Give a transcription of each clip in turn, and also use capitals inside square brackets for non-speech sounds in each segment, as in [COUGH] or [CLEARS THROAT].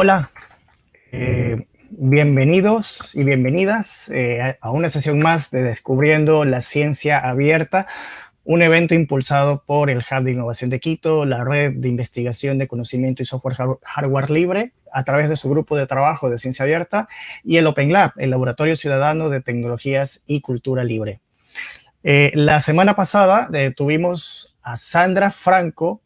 Hola, eh, bienvenidos y bienvenidas eh, a una sesión más de Descubriendo la Ciencia Abierta, un evento impulsado por el Hub de Innovación de Quito, la Red de Investigación de Conocimiento y Software Hardware Libre, a través de su grupo de trabajo de Ciencia Abierta, y el Open Lab, el Laboratorio Ciudadano de Tecnologías y Cultura Libre. Eh, la semana pasada tuvimos a Sandra Franco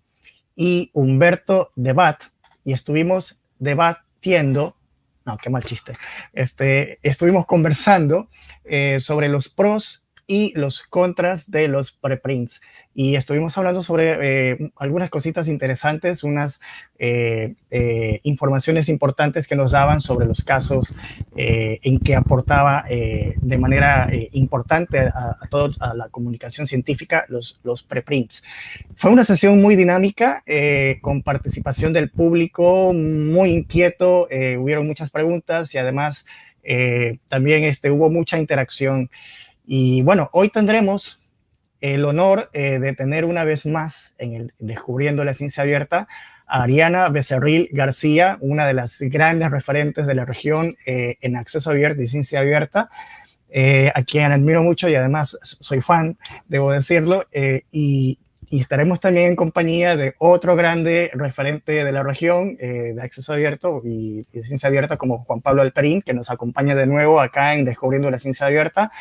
y Humberto Debat, y estuvimos debatiendo, no, qué mal chiste, este, estuvimos conversando eh, sobre los pros y los contras de los preprints. Y estuvimos hablando sobre eh, algunas cositas interesantes, unas eh, eh, informaciones importantes que nos daban sobre los casos en que aportaba de manera importante a, a la comunicación científica los, los preprints. Fue una sesión muy dinámica, con participación del público, muy inquieto, hubieron muchas preguntas y además también este, hubo mucha interacción. Y bueno, hoy tendremos el honor eh, de tener una vez más en el Descubriendo la Ciencia Abierta a Ariana Becerril García, una de las grandes referentes de la región eh, en acceso abierto y ciencia abierta, eh, a quien admiro mucho y además soy fan, debo decirlo, y, y, estaremos también en compañía de otro grande referente de la región de acceso abierto y, y, de ciencia abierta como Juan Pablo Alperín, que nos acompaña de nuevo acá en Descubriendo la Ciencia Abierta.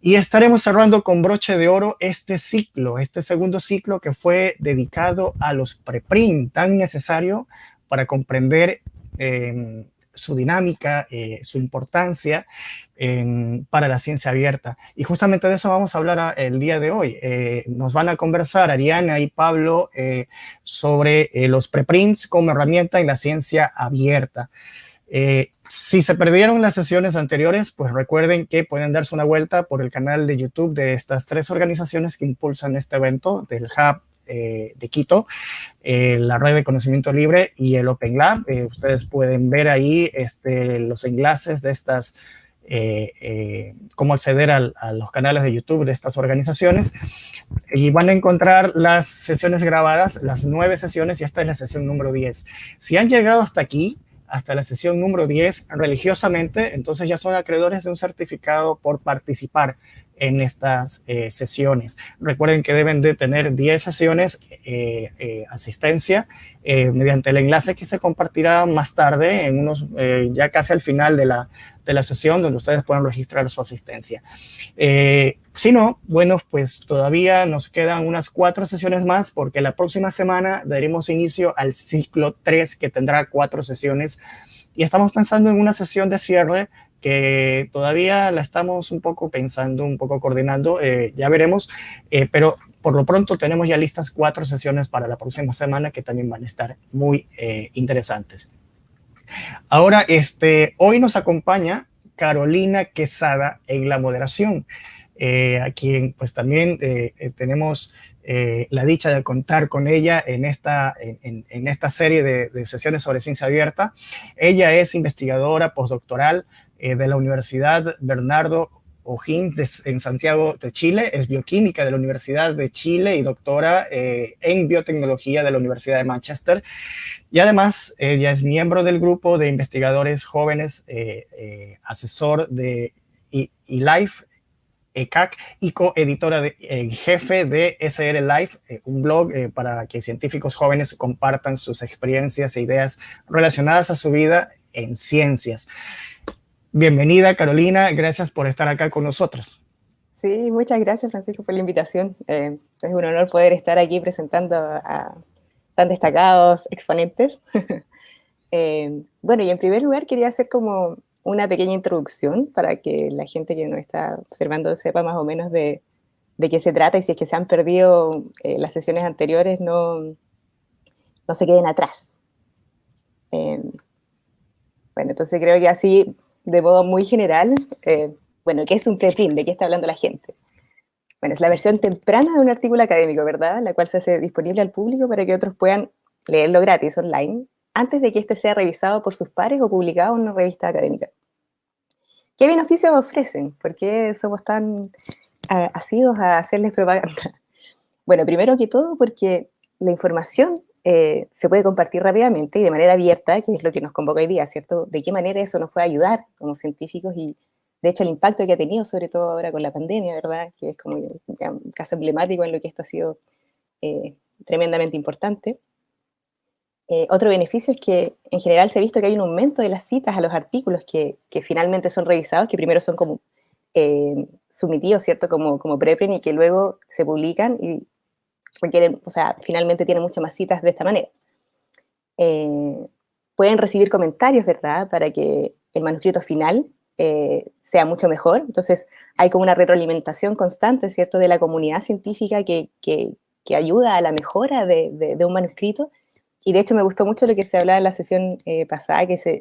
Y estaremos cerrando con broche de oro este ciclo, este segundo ciclo que fue dedicado a los preprint, tan necesario para comprender eh, su dinámica, eh, su importancia eh, para la ciencia abierta. Y justamente de eso vamos a hablar el día de hoy. nos van a conversar Ariana y Pablo sobre los preprints como herramienta en la ciencia abierta. Si se perdieron las sesiones anteriores, pues recuerden que pueden darse una vuelta por el canal de YouTube de estas tres organizaciones que impulsan este evento, del Hub eh, de Quito, eh, la Red de Conocimiento Libre y el Open Lab. Eh, ustedes pueden ver ahí este, los enlaces de estas, cómo acceder a los canales de YouTube de estas organizaciones. Y van a encontrar las sesiones grabadas, las nueve sesiones, y esta es la sesión número 10. Si han llegado hasta aquí, hasta la sesión número 10 religiosamente, entonces ya son acreedores de un certificado por participar en estas eh, sesiones. Recuerden que deben de tener 10 sesiones eh, eh, asistencia mediante el enlace que se compartirá más tarde, en unos, ya casi al final de la, de la sesión, donde ustedes pueden registrar su asistencia. si no, bueno, pues todavía nos quedan unas cuatro sesiones más, porque la próxima semana daremos inicio al ciclo 3, que tendrá cuatro sesiones, y estamos pensando en una sesión de cierre que todavía la estamos un poco pensando, un poco coordinando, eh, ya veremos, eh, pero por lo pronto tenemos ya listas cuatro sesiones para la próxima semana que también van a estar muy eh, interesantes. Ahora, este, hoy nos acompaña Carolina Quesada en la moderación, a quien pues también tenemos la dicha de contar con ella en esta, en, en esta serie de, de, sesiones sobre ciencia abierta. Ella es investigadora postdoctoral eh, de la Universidad Bernardo O'Higgins en Santiago de Chile, es bioquímica de la Universidad de Chile y doctora eh, en biotecnología de la Universidad de Manchester. Y además, ella es miembro del grupo de investigadores jóvenes, eh, asesor de eLife, ECAC, y coeditora de, jefe de SR Life, un blog para que científicos jóvenes compartan sus experiencias e ideas relacionadas a su vida en ciencias. Bienvenida, Carolina. Gracias por estar acá con nosotros. Sí, muchas gracias, Francisco, por la invitación. Eh, es un honor poder estar aquí presentando a tan destacados exponentes. [LAUGHS] Eh, bueno, y en primer lugar quería hacer como una pequeña introducción para que la gente que nos está observando sepa más o menos de, qué se trata y si es que se han perdido eh, las sesiones anteriores, no, no se queden atrás. bueno, entonces creo que así de modo muy general, eh, bueno, ¿qué es un preprint? ¿De qué está hablando la gente? Bueno, es la versión temprana de un artículo académico, ¿verdad? La cual se hace disponible al público para que otros puedan leerlo gratis online antes de que éste sea revisado por sus pares o publicado en una revista académica. ¿Qué beneficios ofrecen? ¿Por qué somos tan asidos a hacerles propaganda? [LAUGHS] Bueno, primero que todo porque la información eh, se puede compartir rápidamente y de manera abierta, que es lo que nos convoca hoy día, ¿cierto? De qué manera eso nos puede ayudar como científicos y, de hecho, el impacto que ha tenido, sobre todo ahora con la pandemia, ¿verdad? Que es como un caso emblemático en lo que esto ha sido eh, tremendamente importante. Eh, otro beneficio es que en general se ha visto que hay un aumento de las citas a los artículos que, finalmente son revisados, que primero son como eh, ¿cierto? Como, como preprint y que luego se publican y requieren, o sea, finalmente tienen muchas más citas de esta manera. Eh, pueden recibir comentarios, ¿verdad? Para que el manuscrito final eh, sea mucho mejor. Entonces, hay como una retroalimentación constante, ¿cierto?, de la comunidad científica que, que, ayuda a la mejora de, de, un manuscrito. Y de hecho me gustó mucho lo que se hablaba en la sesión eh, pasada, que, se,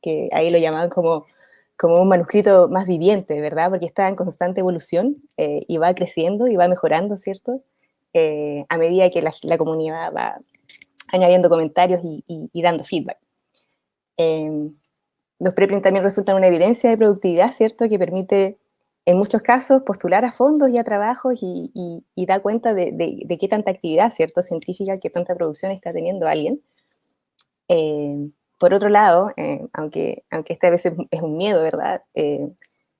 que ahí lo llamaban como, como un manuscrito más viviente, ¿verdad? Porque está en constante evolución y va creciendo y va mejorando, ¿cierto? Eh, a medida que la, comunidad va añadiendo comentarios y, dando feedback. Em, los preprints también resultan una evidencia de productividad, ¿cierto? Que permite, en muchos casos, postular a fondos y a trabajos y, da cuenta de, qué tanta actividad, ¿cierto? Científica, qué tanta producción está teniendo alguien. Em, por otro lado, eh, aunque, aunque este a veces es un miedo, ¿verdad? Eh,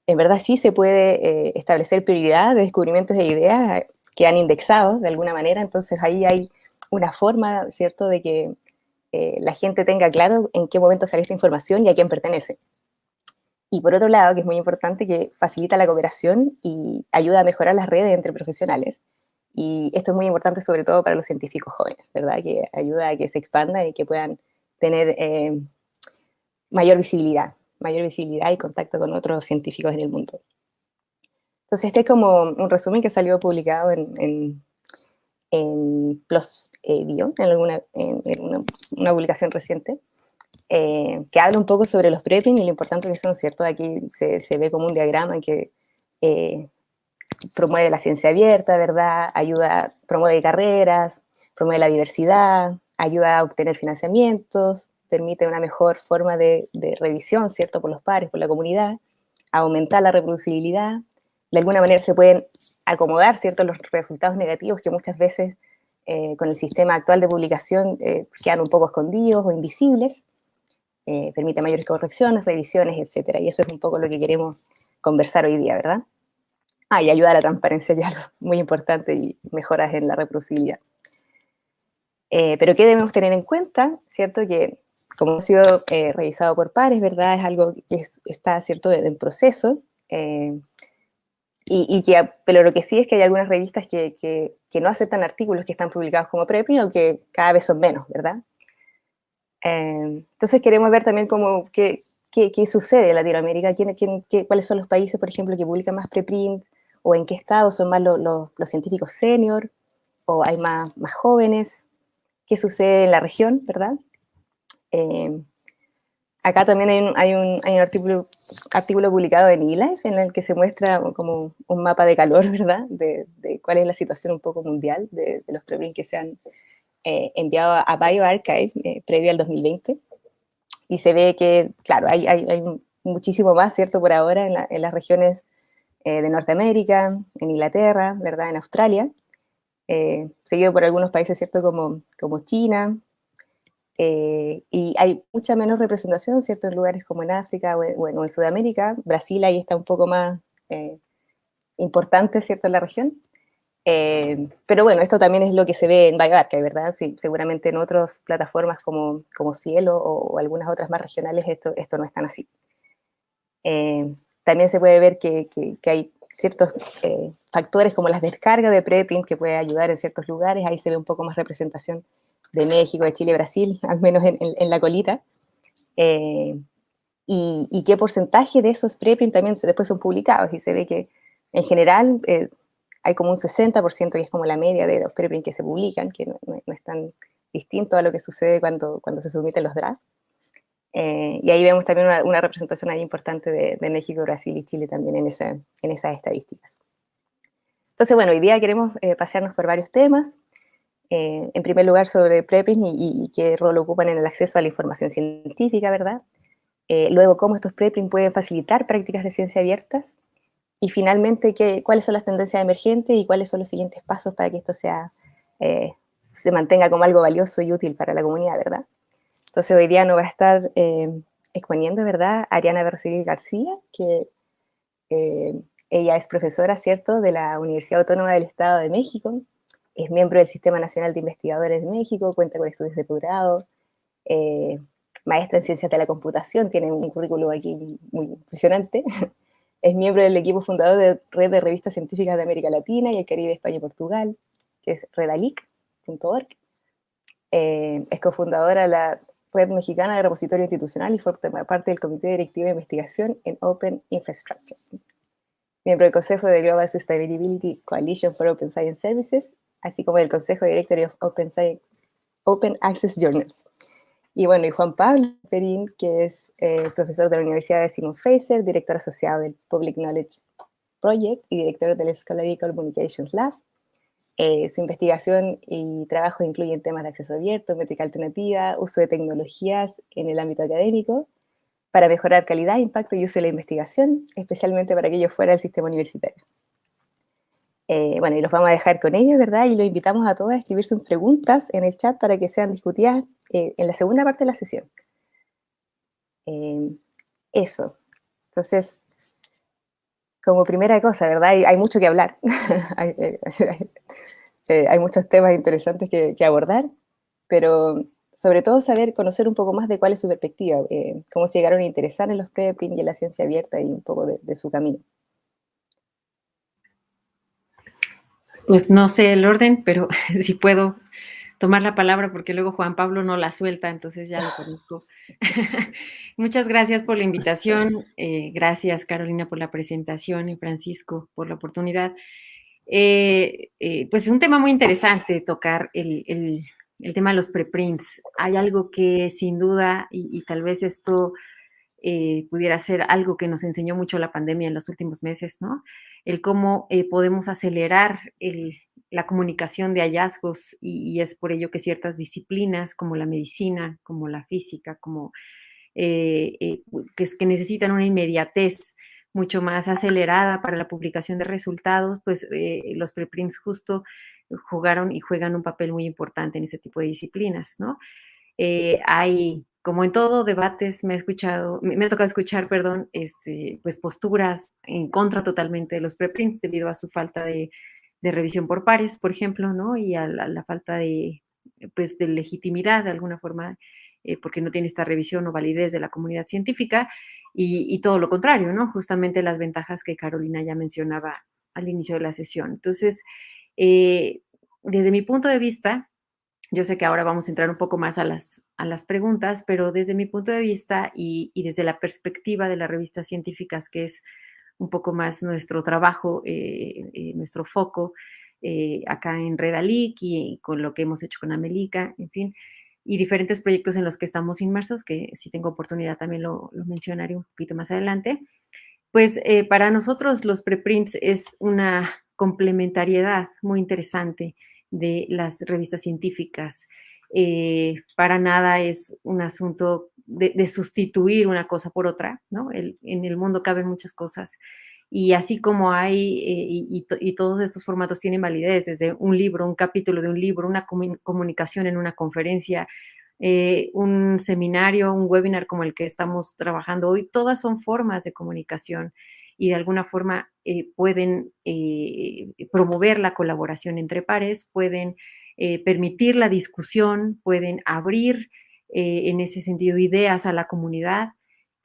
en verdad sí se puede establecer prioridad de descubrimientos de ideas que han indexado de alguna manera, entonces ahí hay una forma, ¿cierto?, de que eh, la gente tenga claro en qué momento sale esta información y a quién pertenece. Y por otro lado, que es muy importante, que facilita la cooperación y ayuda a mejorar las redes entre profesionales. Y esto es muy importante sobre todo para los científicos jóvenes, ¿verdad? Que ayuda a que se expandan y que puedan tener eh, mayor visibilidad, mayor visibilidad y contacto con otros científicos en el mundo. Entonces, este es como un resumen que salió publicado en, en, en eh, Bio, en, alguna, en, una, publicación reciente, eh, que habla un poco sobre los prepins y lo importante que son, ¿cierto? Aquí se, se ve como un diagrama que eh, promueve la ciencia abierta, ¿verdad? Ayuda, promueve carreras, promueve la diversidad, ayuda a obtener financiamientos, permite una mejor forma de, de revisión, ¿cierto? Por los pares, por la comunidad, aumentar la reproducibilidad, de alguna manera se pueden acomodar ¿cierto? los resultados negativos que muchas veces eh, con el sistema actual de publicación eh, quedan un poco escondidos o invisibles, eh, permite mayores correcciones, revisiones, etc. Y eso es un poco lo que queremos conversar hoy día, ¿verdad? Ah, y ayuda a la transparencia, ya muy importante, y mejoras en la reproducibilidad. pero ¿qué debemos tener en cuenta? ¿Cierto? Que como ha sido revisado por pares, ¿verdad? Es algo que está, ¿cierto?, en proceso, y, que, pero lo que sí es que hay algunas revistas que, que, no aceptan artículos que están publicados como prepio o que cada vez son menos, ¿verdad? Eh, entonces queremos ver también cómo, qué, qué, qué sucede en Latinoamérica, quién, quién, qué, cuáles son los países, por ejemplo, que publican más preprint, o en qué estado son más los, los científicos senior, o hay más, más jóvenes, qué sucede en la región, ¿verdad? Eh, Acá también hay un, hay un, hay un artículo, artículo, publicado en eLife en el que se muestra como un mapa de calor, [LAUGHS] ¿verdad? De, de cuál es la situación un poco mundial de, de los preprints que se han eh, enviado a BioArchive eh, previo al 2020. Y se ve que, claro, hay, hay, hay muchísimo más, ¿cierto? Por ahora en, la, en las regiones eh, de Norteamérica, en Inglaterra, ¿verdad? En Australia. seguido por algunos países, ¿cierto? Como, como China, eh, y hay mucha menos representación. En lugares como en África o en, en Sudamérica. Brasil ahí está un poco más eh, importante, ¿cierto? En la región. Eh, pero bueno, esto también es lo que se ve en BioArchive, ¿verdad? Sí, seguramente en otras plataformas como, como Cielo o, algunas otras más regionales esto, esto no es tan así. también se puede ver que, que, que hay ciertos factores como las descargas de preprint que puede ayudar en ciertos lugares, ahí se ve un poco más representación de México, de Chile, Brasil, al menos en, la colita. Eh, y, qué porcentaje de esos preprints también después son publicados. Y se ve que en general eh, hay como un 60%, que es como la media de los preprints que se publican, que no, es tan distinto a lo que sucede cuando, cuando se submiten los drafts. Eh, y ahí vemos también una, representación ahí importante de, México, Brasil y Chile también en, esa, en esas estadísticas. Entonces, bueno, hoy día queremos pasearnos por varios temas. Eh, en primer lugar sobre preprints y, qué rol ocupan en el acceso a la información científica, ¿verdad? Eh, luego, cómo estos preprints pueden facilitar prácticas de ciencia abiertas. Y finalmente, qué, cuáles son las tendencias emergentes y cuáles son los siguientes pasos para que esto sea eh, se mantenga como algo valioso y útil para la comunidad, ¿verdad? Entonces hoy día nos va a estar eh, exponiendo, ¿verdad? Ariana Bercegui García, que eh, ella es profesora, ¿cierto?, de la Universidad Autónoma del Estado de México, es miembro del Sistema Nacional de Investigadores de México, cuenta con estudios de posgrado, eh, maestra en Ciencias de la Computación, tiene un currículum aquí muy impresionante, [LAUGHS] es miembro del equipo fundador de Red de Revistas Científicas de América Latina y el Caribe, España y Portugal, que es redalic.org, eh, es cofundadora de la Red Mexicana de Repositorio Institucional y forma parte del Comité Directivo de Investigación en Open Infrastructure. Miembro del Consejo de Global Sustainability Coalition for Open Science Services, así como del Consejo Directory of Open, Open Access Journals. Y bueno, y Juan Pablo Perín, que es eh, profesor de la Universidad de Simon Fraser, director asociado del Public Knowledge Project y director del Scholarly Communications Lab, eh, su investigación y trabajo incluyen temas de acceso abierto, métrica alternativa, uso de tecnologías en el ámbito académico, para mejorar calidad, impacto y uso de la investigación, especialmente para aquellos fuera del sistema universitario. Eh, bueno, y los vamos a dejar con ellos, ¿verdad? Y los invitamos a todos a escribir sus preguntas en el chat para que sean discutidas eh, en la segunda parte de la sesión. eso. Entonces, como primera cosa, ¿verdad? Hay, mucho que hablar. [LAUGHS] [LAUGHS] Eh, hay, muchos temas interesantes que, abordar, pero sobre todo saber, conocer un poco más de cuál es su perspectiva, eh, cómo se llegaron a interesar en los preprint y en la ciencia abierta y un poco de su camino. Pues no sé el orden, pero [LAUGHS] si puedo tomar la palabra porque luego Juan Pablo no la suelta, entonces ya lo conozco. [LAUGHS] Muchas gracias por la invitación, eh, gracias Carolina por la presentación y Francisco por la oportunidad. Eh, eh, pues es un tema muy interesante tocar el, tema de los preprints. Hay algo que sin duda, y, tal vez esto pudiera ser algo que nos enseñó mucho la pandemia en los últimos meses, ¿no? El cómo podemos acelerar el, la comunicación de hallazgos y, es por ello que ciertas disciplinas como la medicina, como la física, como eh, eh, que, necesitan una inmediatez mucho más acelerada para la publicación de resultados, pues eh, los preprints justo jugaron y juegan un papel muy importante en ese tipo de disciplinas, ¿no? hay, como en todo debates, me, he escuchado, me, ha tocado escuchar, perdón, este, pues posturas en contra totalmente de los preprints debido a su falta de revisión por pares, por ejemplo, ¿no? Y a la, falta de, pues, de legitimidad de alguna forma, eh, porque no tiene esta revisión o validez de la comunidad científica, y, todo lo contrario, ¿no? Justamente las ventajas que Carolina ya mencionaba al inicio de la sesión. Entonces, eh, desde mi punto de vista, yo sé que ahora vamos a entrar un poco más a las, a las preguntas, pero desde mi punto de vista y, y desde la perspectiva de las revistas científicas, que es un poco más nuestro trabajo, eh, eh, nuestro foco eh, acá en Redalic y con lo que hemos hecho con Amelica, en fin, y diferentes proyectos en los que estamos inmersos, que si tengo oportunidad también lo, mencionaré un poquito más adelante. Pues para nosotros los preprints es una complementariedad muy interesante de las revistas científicas. para nada es un asunto de, sustituir una cosa por otra, ¿no? en el mundo caben muchas cosas. Y así como hay, eh, y, todos estos formatos tienen validez, desde un libro, un capítulo de un libro, una comunicación en una conferencia, eh, un seminario, un webinar como el que estamos trabajando hoy, todas son formas de comunicación y de alguna forma eh, pueden promover la colaboración entre pares, pueden permitir la discusión, pueden abrir eh, en ese sentido ideas a la comunidad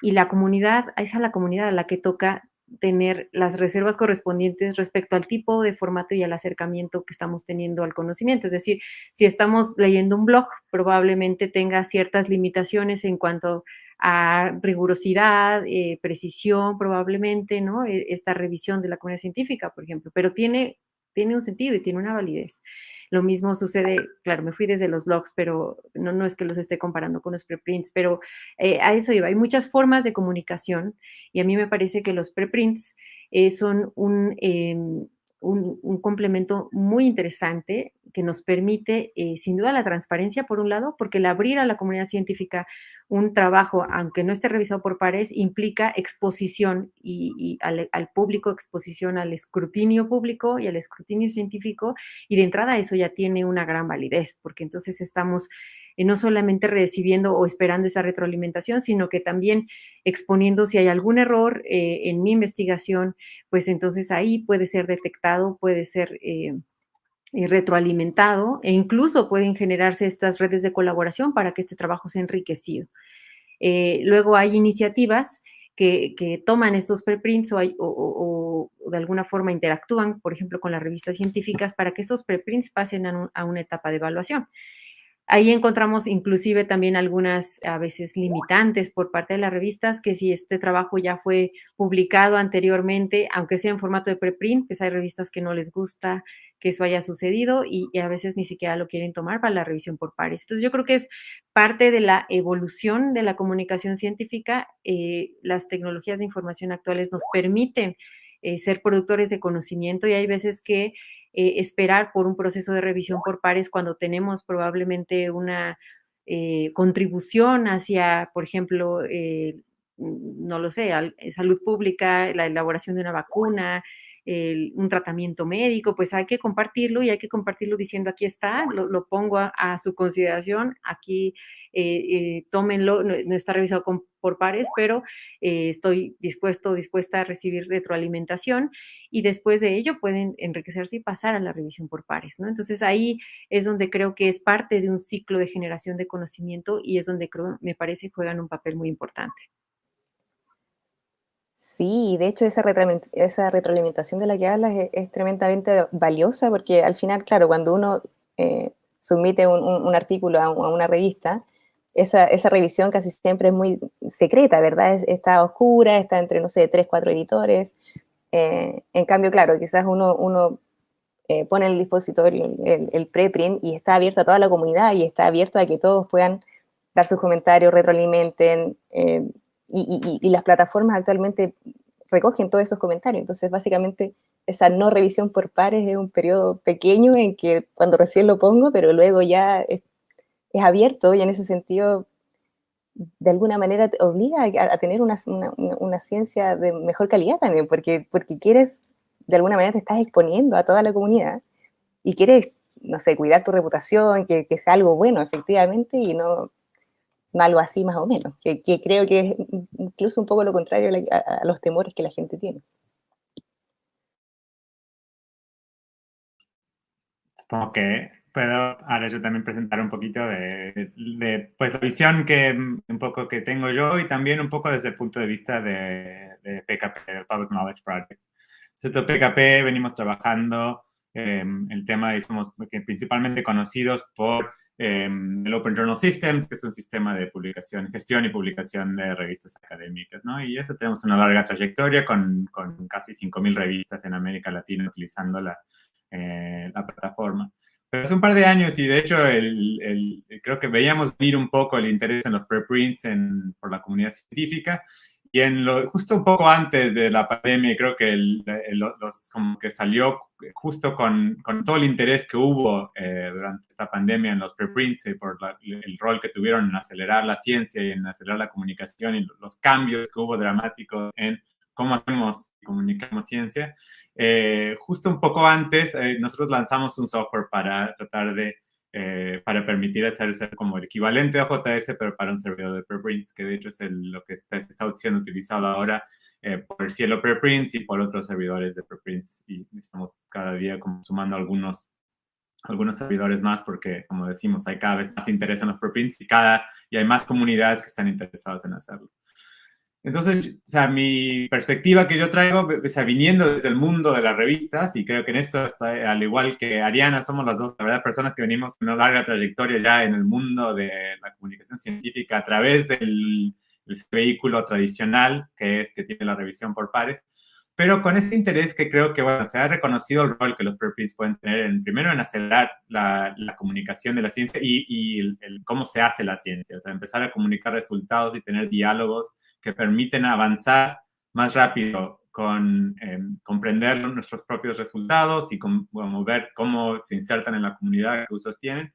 y la comunidad, es a la comunidad a la que toca tener las reservas correspondientes respecto al tipo de formato y al acercamiento que estamos teniendo al conocimiento. Es decir, si estamos leyendo un blog, probablemente tenga ciertas limitaciones en cuanto a rigurosidad, eh, precisión, probablemente, ¿no? E, esta revisión de la comunidad científica, por ejemplo, pero tiene, tiene un sentido y tiene una validez. Lo mismo sucede, claro, me fui desde los blogs, pero no, no es que los esté comparando con los preprints, pero eh, a eso iba. Hay muchas formas de comunicación y a mí me parece que los preprints eh, son un, un, complemento muy interesante que nos permite, eh, sin duda, la transparencia, por un lado, porque el abrir a la comunidad científica un trabajo, aunque no esté revisado por pares, implica exposición y, al, público, exposición al escrutinio público y al escrutinio científico, y de entrada eso ya tiene una gran validez, porque entonces estamos eh, no solamente recibiendo o esperando esa retroalimentación, sino que también exponiendo si hay algún error eh, en mi investigación, pues entonces ahí puede ser detectado, puede ser... Eh, retroalimentado e incluso pueden generarse estas redes de colaboración para que este trabajo sea enriquecido. luego hay iniciativas que, toman estos preprints o, o, de alguna forma interactúan, por ejemplo, con las revistas científicas para que estos preprints pasen a una etapa de evaluación. Ahí encontramos inclusive también algunas a veces limitantes por parte de las revistas, que si este trabajo ya fue publicado anteriormente, aunque sea en formato de preprint, pues hay revistas que no les gusta que eso haya sucedido y, a veces ni siquiera lo quieren tomar para la revisión por pares. Entonces yo creo que es parte de la evolución de la comunicación científica. Eh, las tecnologías de información actuales nos permiten eh, ser productores de conocimiento y hay veces que eh, esperar por un proceso de revisión por pares cuando tenemos probablemente una eh, contribución hacia, por ejemplo, eh, no lo sé, salud pública, la elaboración de una vacuna, un tratamiento médico, pues hay que compartirlo y hay que compartirlo diciendo aquí está, lo, pongo a, su consideración, aquí eh, tómenlo, no, está revisado por pares, pero eh, estoy dispuesto, dispuesta a recibir retroalimentación y después de ello pueden enriquecerse y pasar a la revisión por pares, ¿no? Entonces ahí es donde creo que es parte de un ciclo de generación de conocimiento y es donde creo, me parece, juegan un papel muy importante. Sí, de hecho esa, retroalimentación de la que hablas es, tremendamente valiosa porque al final, claro, cuando uno eh, submite un, artículo a, una revista, esa, revisión casi siempre es muy secreta, ¿verdad? está oscura, está entre, no sé, tres, cuatro editores. Eh, en cambio, claro, quizás uno, uno eh, pone el dispositorio el, preprint y está abierto a toda la comunidad y está abierto a que todos puedan dar sus comentarios, retroalimenten, y, las plataformas actualmente recogen todos esos comentarios. Entonces, básicamente, esa no revisión por pares es un periodo pequeño en que cuando recién lo pongo, pero luego ya abierto y en ese sentido, de alguna manera, te obliga a, tener una, ciencia de mejor calidad también, porque, porque quieres, de alguna manera, te estás exponiendo a toda la comunidad y quieres, no sé, cuidar tu reputación, que, que sea algo bueno, efectivamente, y no algo así más o menos, que, creo que es incluso un poco lo contrario a, los temores que la gente tiene. Supongo que puedo ahora yo también presentar un poquito de, pues la visión que un poco que tengo yo y también un poco desde el punto de vista de, PKP, del Public Knowledge Project. Entonces, PKP venimos trabajando em, el tema y somos principalmente conocidos por Em, el Open Journal Systems, que es un sistema de publicación, gestión y publicación de revistas académicas, ¿no? Y eso tenemos una larga trayectoria con, con casi 5.000 revistas en América Latina utilizando la, eh, la, plataforma. Hace un par de años, y de hecho el, el, creo que veíamos venir un poco el interés en los preprints en, por la comunidad científica, y en lo, justo un poco antes de la pandemia, creo que los, como que salió justo con, con, todo el interés que hubo eh, durante esta pandemia en los preprints y por el rol que tuvieron en acelerar la ciencia y en acelerar la comunicación y los cambios que hubo dramáticos en cómo hacemos y comunicamos ciencia. Eh, justo un poco antes, eh, nosotros lanzamos un software para tratar de eh, para permitir hacer, como el equivalente a JS, pero para un servidor de preprints, que de hecho es lo que está, está, siendo utilizado ahora eh, por el cielo preprints y por otros servidores de preprints. Y estamos cada día como sumando algunos, algunos servidores más porque, como decimos, hay cada vez más interés en los preprints y, cada, y hay más comunidades que están interesadas en hacerlo. Entonces, o sea, mi perspectiva que yo traigo, o sea, viniendo desde el mundo de las revistas, y creo que en esto, está, al igual que Ariana, somos las dos, la verdad, personas que venimos con una larga trayectoria ya en el mundo de la comunicación científica a través del, vehículo tradicional que es que tiene la revisión por pares, pero con este interés que creo que, bueno, se ha reconocido el rol que los preprints pueden tener, en, primero en acelerar la, la comunicación de la ciencia y, y el, cómo se hace la ciencia, o sea, empezar a comunicar resultados y tener diálogos que permiten avanzar más rápido con em, comprender nuestros propios resultados y con, ver cómo se insertan en la comunidad que usos tienen.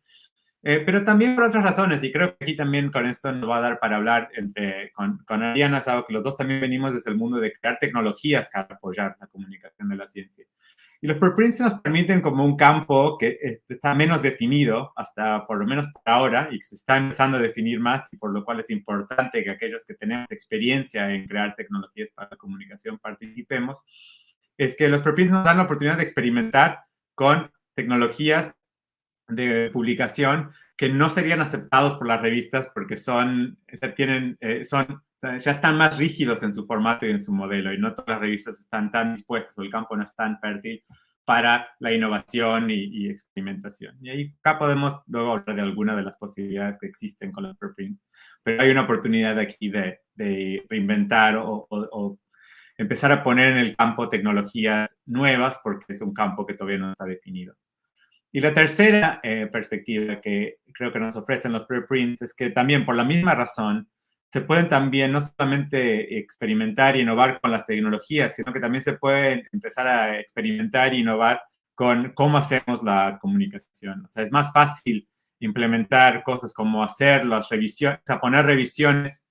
Eh, pero también por otras razones, y creo que aquí también con esto nos va a dar para hablar entre, con, con Ariana, Sao, que los dos también venimos desde el mundo de crear tecnologías para apoyar la comunicación de la ciencia. Y los preprints nos permiten como un campo que eh, está menos definido, hasta por lo menos por ahora, y que se está empezando a definir más, y por lo cual es importante que aquellos que tenemos experiencia en crear tecnologías para la comunicación participemos, es que los preprints nos dan la oportunidad de experimentar con tecnologías de publicación que no serían aceptados por las revistas porque son, ya tienen, eh, son ya están más rígidos en su formato y en su modelo y no todas las revistas están tan dispuestas o el campo no es tan fértil para la innovación y, experimentación. Y ahí acá podemos luego hablar de algunas de las posibilidades que existen con los preprints. Pero hay una oportunidad aquí de, de reinventar o, o, empezar a poner en el campo tecnologías nuevas porque es un campo que todavía no está definido. Y la tercera eh, perspectiva que creo que nos ofrecen los preprints es que también por la misma razón se pueden también no solamente experimentar y innovar con las tecnologías, sino que también se puede empezar a experimentar e innovar con cómo hacemos la comunicación. O sea, es más fácil implementar cosas como hacer las revisiones, o sea, poner revisiones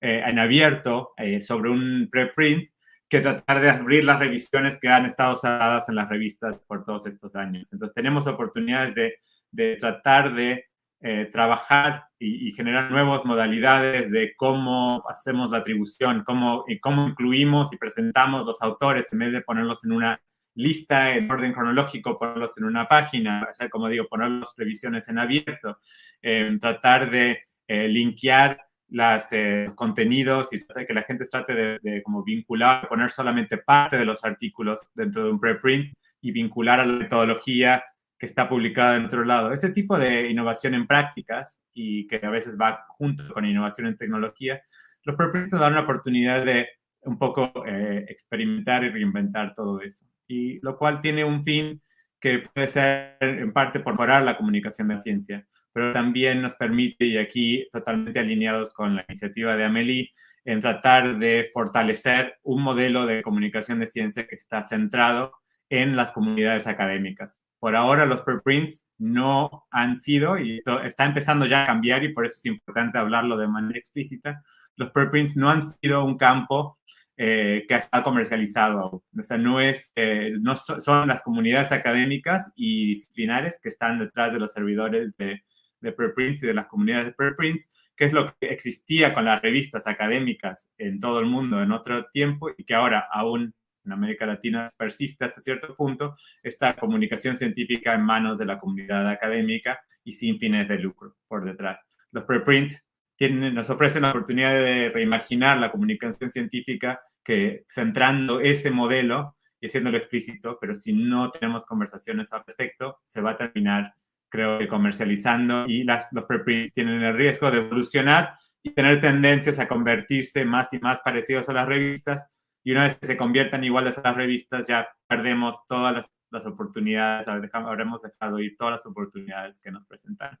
eh, en abierto eh, sobre un preprint que tratar de abrir las revisiones que han estado cerradas en las revistas por todos estos años. Entonces, tenemos oportunidades de, de tratar de eh, trabajar y, generar nuevas modalidades de cómo hacemos la atribución, cómo, y cómo incluimos y presentamos los autores en vez de ponerlos en una lista en orden cronológico, ponerlos en una página, hacer, como digo, poner las previsiones en abierto, eh, tratar de eh, linkear las, eh, los contenidos y que la gente trate de, de, como vincular, poner solamente parte de los artículos dentro de un preprint y vincular a la metodología que está publicada en otro lado. Ese tipo de innovación en prácticas y que a veces va junto con innovación en tecnología, los preprints nos dan una oportunidad de un poco eh, experimentar y reinventar todo eso. Y lo cual tiene un fin que puede ser en parte por mejorar la comunicación de ciencia, pero también nos permite, y aquí totalmente alineados con la iniciativa de Amelie, en tratar de fortalecer un modelo de comunicación de ciencia que está centrado en las comunidades académicas. Por ahora los preprints no han sido, y esto está empezando ya a cambiar y por eso es importante hablarlo de manera explícita, los preprints no han sido un campo eh, que estado comercializado. O sea, no, es, eh, no son las comunidades académicas y disciplinares que están detrás de los servidores de, de preprints y de las comunidades de preprints, que es lo que existía con las revistas académicas en todo el mundo en otro tiempo y que ahora aún en América Latina persiste hasta cierto punto esta comunicación científica en manos de la comunidad académica y sin fines de lucro por detrás. Los preprints nos ofrecen la oportunidad de reimaginar la comunicación científica que centrando ese modelo y haciéndolo explícito, pero si no tenemos conversaciones al respecto, se va a terminar, creo que, comercializando y las, los preprints tienen el riesgo de evolucionar y tener tendencias a convertirse más y más parecidos a las revistas y una vez que se conviertan iguales a las revistas, ya perdemos todas las, las oportunidades, habremos dejado ir todas las oportunidades que nos presentan.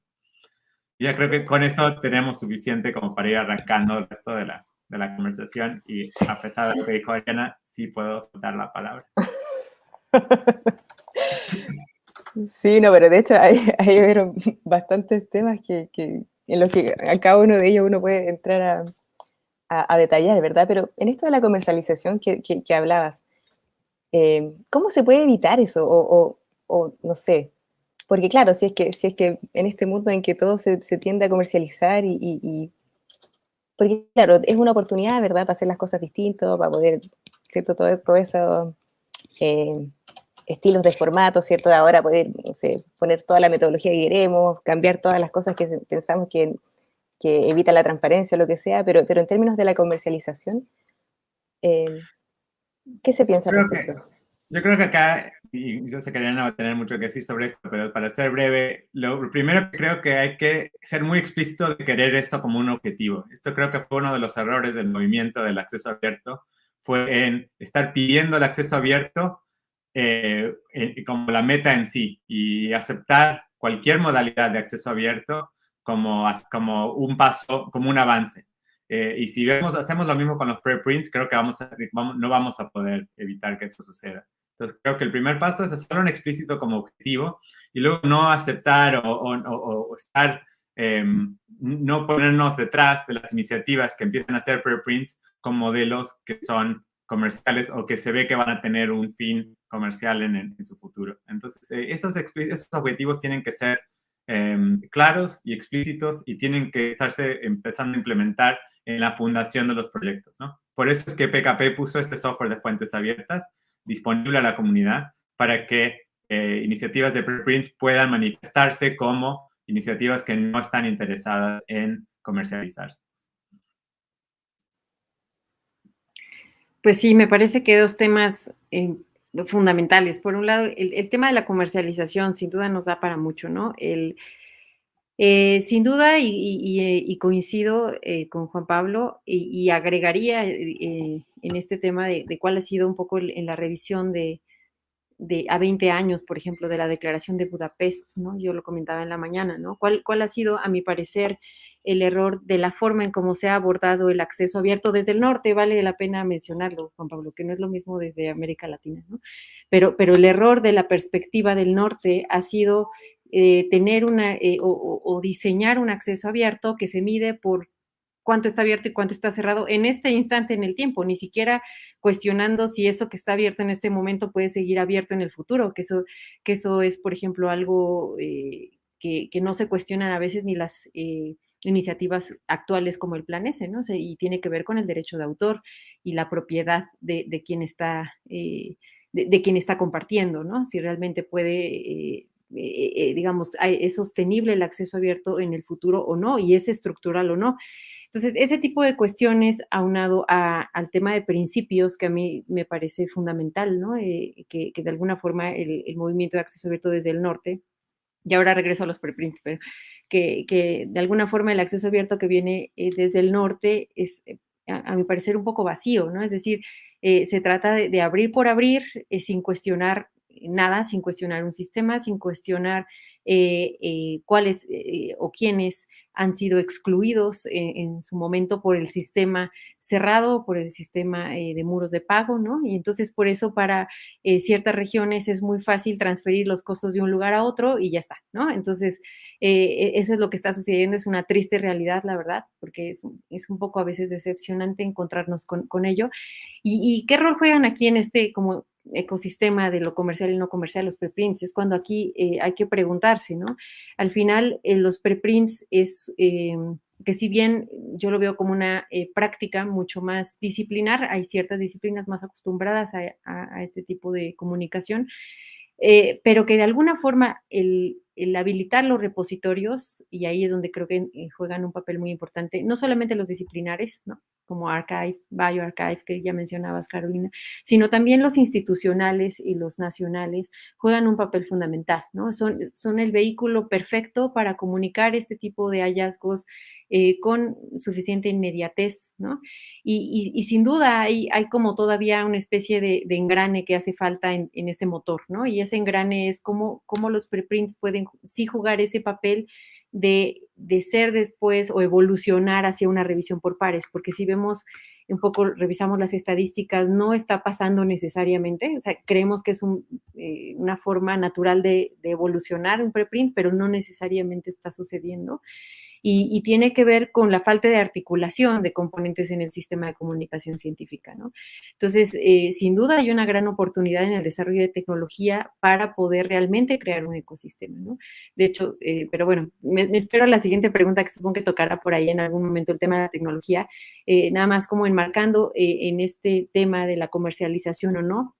ya creo que con eso tenemos suficiente como para ir arrancando el resto de la, de la conversación y a pesar de lo que dijo Ariana, sí puedo soltar la palabra. Sí, no, pero de hecho hay, hay [LAUGHS] bastantes temas que, que, en los que a cada uno de ellos uno puede entrar a, a, detallar, ¿verdad? Pero en esto de la comercialización que, que, hablabas, eh, ¿cómo se puede evitar eso? O, o, no sé, porque claro, si es que, si es que en este mundo en que todo se, se tiende a comercializar y, y, Porque claro, es una oportunidad, ¿verdad? Para hacer las cosas distintas, para poder, ¿cierto? Todo, todo eso... Eh, estilos de formato, ¿cierto? De ahora poder, no sé, poner toda la metodología que queremos, cambiar todas las cosas que pensamos que que evita la transparencia o lo que sea, pero, pero en términos de la comercialización, eh, ¿qué se piensa al respecto? Yo creo que acá, y yo sé que no va a tener mucho que decir sobre esto, pero para ser breve, lo primero que creo que hay que ser muy explícito de querer esto como un objetivo. Esto creo que fue uno de los errores del movimiento del acceso abierto, fue en estar pidiendo el acceso abierto eh, como la meta en sí y aceptar cualquier modalidad de acceso abierto como, como un paso, como un avance. Eh, y si vemos, hacemos lo mismo con los preprints, creo que vamos no vamos a poder evitar que eso suceda. Entonces, creo que el primer paso es hacerlo en explícito como objetivo y luego no aceptar o, o, estar, em, no ponernos detrás de las iniciativas que empiezan a hacer preprints con modelos que son comerciales o que se ve que van a tener un fin comercial en, en su futuro. Entonces, eh, esos, esos objetivos tienen que ser em, claros y explícitos y tienen que estarse empezando a implementar en la fundación de los proyectos, ¿no? Por eso es que PKP puso este software de fuentes abiertas disponible a la comunidad para que eh, iniciativas de preprints puedan manifestarse como iniciativas que no están interesadas en comercializarse. Pues sí, me parece que dos temas eh, fundamentales. Por un lado, el, tema de la comercialización sin duda nos da para mucho, ¿no? El, eh, sin duda, y, coincido eh, con Juan Pablo, y, agregaría en este tema de, cuál ha sido un poco en la revisión de, de, a 20 años, por ejemplo, de la Declaración de Budapest, ¿no? Yo lo comentaba en la mañana, ¿no? ¿Cuál, cuál ha sido, a mi parecer, el error de la forma en cómo se ha abordado el acceso abierto desde el norte? Vale la pena mencionarlo, Juan Pablo, que no es lo mismo desde América Latina, ¿no? Pero, pero el error de la perspectiva del norte ha sido eh, tener una eh, o, diseñar un acceso abierto que se mide por cuánto está abierto y cuánto está cerrado en este instante en el tiempo, ni siquiera cuestionando si eso que está abierto en este momento puede seguir abierto en el futuro, que eso, que eso es, por ejemplo, algo eh, que, no se cuestionan a veces ni las eh, iniciativas actuales como el Plan S, ¿no? y tiene que ver con el derecho de autor y la propiedad de, quien está... Eh, de, quien está compartiendo, ¿no? Si realmente puede digamos, es sostenible el acceso abierto en el futuro o no, y es estructural o no. Entonces, ese tipo de cuestiones aunado al tema de principios que a mí me parece fundamental, ¿no? Eh, que, de alguna forma el, movimiento de acceso abierto desde el norte, y ahora regreso a los preprints, pero que, de alguna forma el acceso abierto que viene eh, desde el norte es, eh, a, mi parecer, un poco vacío, ¿no? Es decir, se trata de, abrir por abrir sin cuestionar nada, sin cuestionar un sistema, sin cuestionar cuáles o quiénes han sido excluidos en, su momento por el sistema cerrado, por el sistema eh, de muros de pago, ¿no? Y entonces por eso para eh, ciertas regiones es muy fácil transferir los costos de un lugar a otro y ya está, ¿no? Entonces eh, eso es lo que está sucediendo, es una triste realidad, la verdad, porque es, un poco a veces decepcionante encontrarnos con, ello. ¿Y, ¿Y, qué rol juegan aquí en este como ecosistema de lo comercial y no comercial, los preprints, es cuando aquí eh, hay que preguntarse, ¿no? Al final, eh, los preprints es eh, que si bien yo lo veo como una práctica mucho más disciplinar, hay ciertas disciplinas más acostumbradas a este tipo de comunicación, pero que de alguna forma el, habilitar los repositorios, y ahí es donde creo que juegan un papel muy importante, no solamente los disciplinares, ¿no? Como Archive, BioArchive, que ya mencionabas, Carolina, sino también los institucionales y los nacionales juegan un papel fundamental, ¿no? Son, son el vehículo perfecto para comunicar este tipo de hallazgos eh, con suficiente inmediatez, ¿no? Y, sin duda hay, hay, como todavía una especie de, engrane que hace falta en, este motor, ¿no? Y ese engrane es cómo, cómo los preprints pueden sí jugar ese papel de, de, ser después o evolucionar hacia una revisión por pares, porque si vemos un poco, revisamos las estadísticas, no está pasando necesariamente, o sea, creemos que es un, eh, una forma natural de, de, evolucionar un preprint, pero no necesariamente está sucediendo y, tiene que ver con la falta de articulación de componentes en el sistema de comunicación científica. ¿no? Entonces, eh, sin duda hay una gran oportunidad en el desarrollo de tecnología para poder realmente crear un ecosistema. ¿no? De hecho, eh, pero bueno, me, espero a la siguiente pregunta que supongo que tocará por ahí en algún momento el tema de la tecnología, eh, nada más como enmarcando en este tema de la comercialización o no.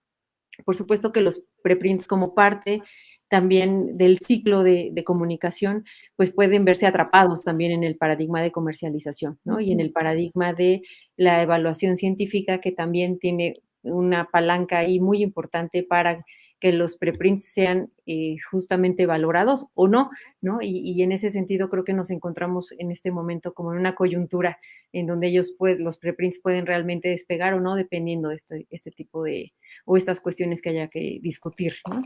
Por supuesto que los preprints como parte también del ciclo de, comunicación, pues pueden verse atrapados también en el paradigma de comercialización, ¿no? Y en el paradigma de la evaluación científica, que también tiene una palanca ahí muy importante para que los preprints sean eh, justamente valorados o no, ¿no? Y, en ese sentido creo que nos encontramos en este momento como en una coyuntura en donde ellos, pues, los preprints pueden realmente despegar o no, dependiendo de este, este tipo de, o estas cuestiones que haya que discutir, ¿no?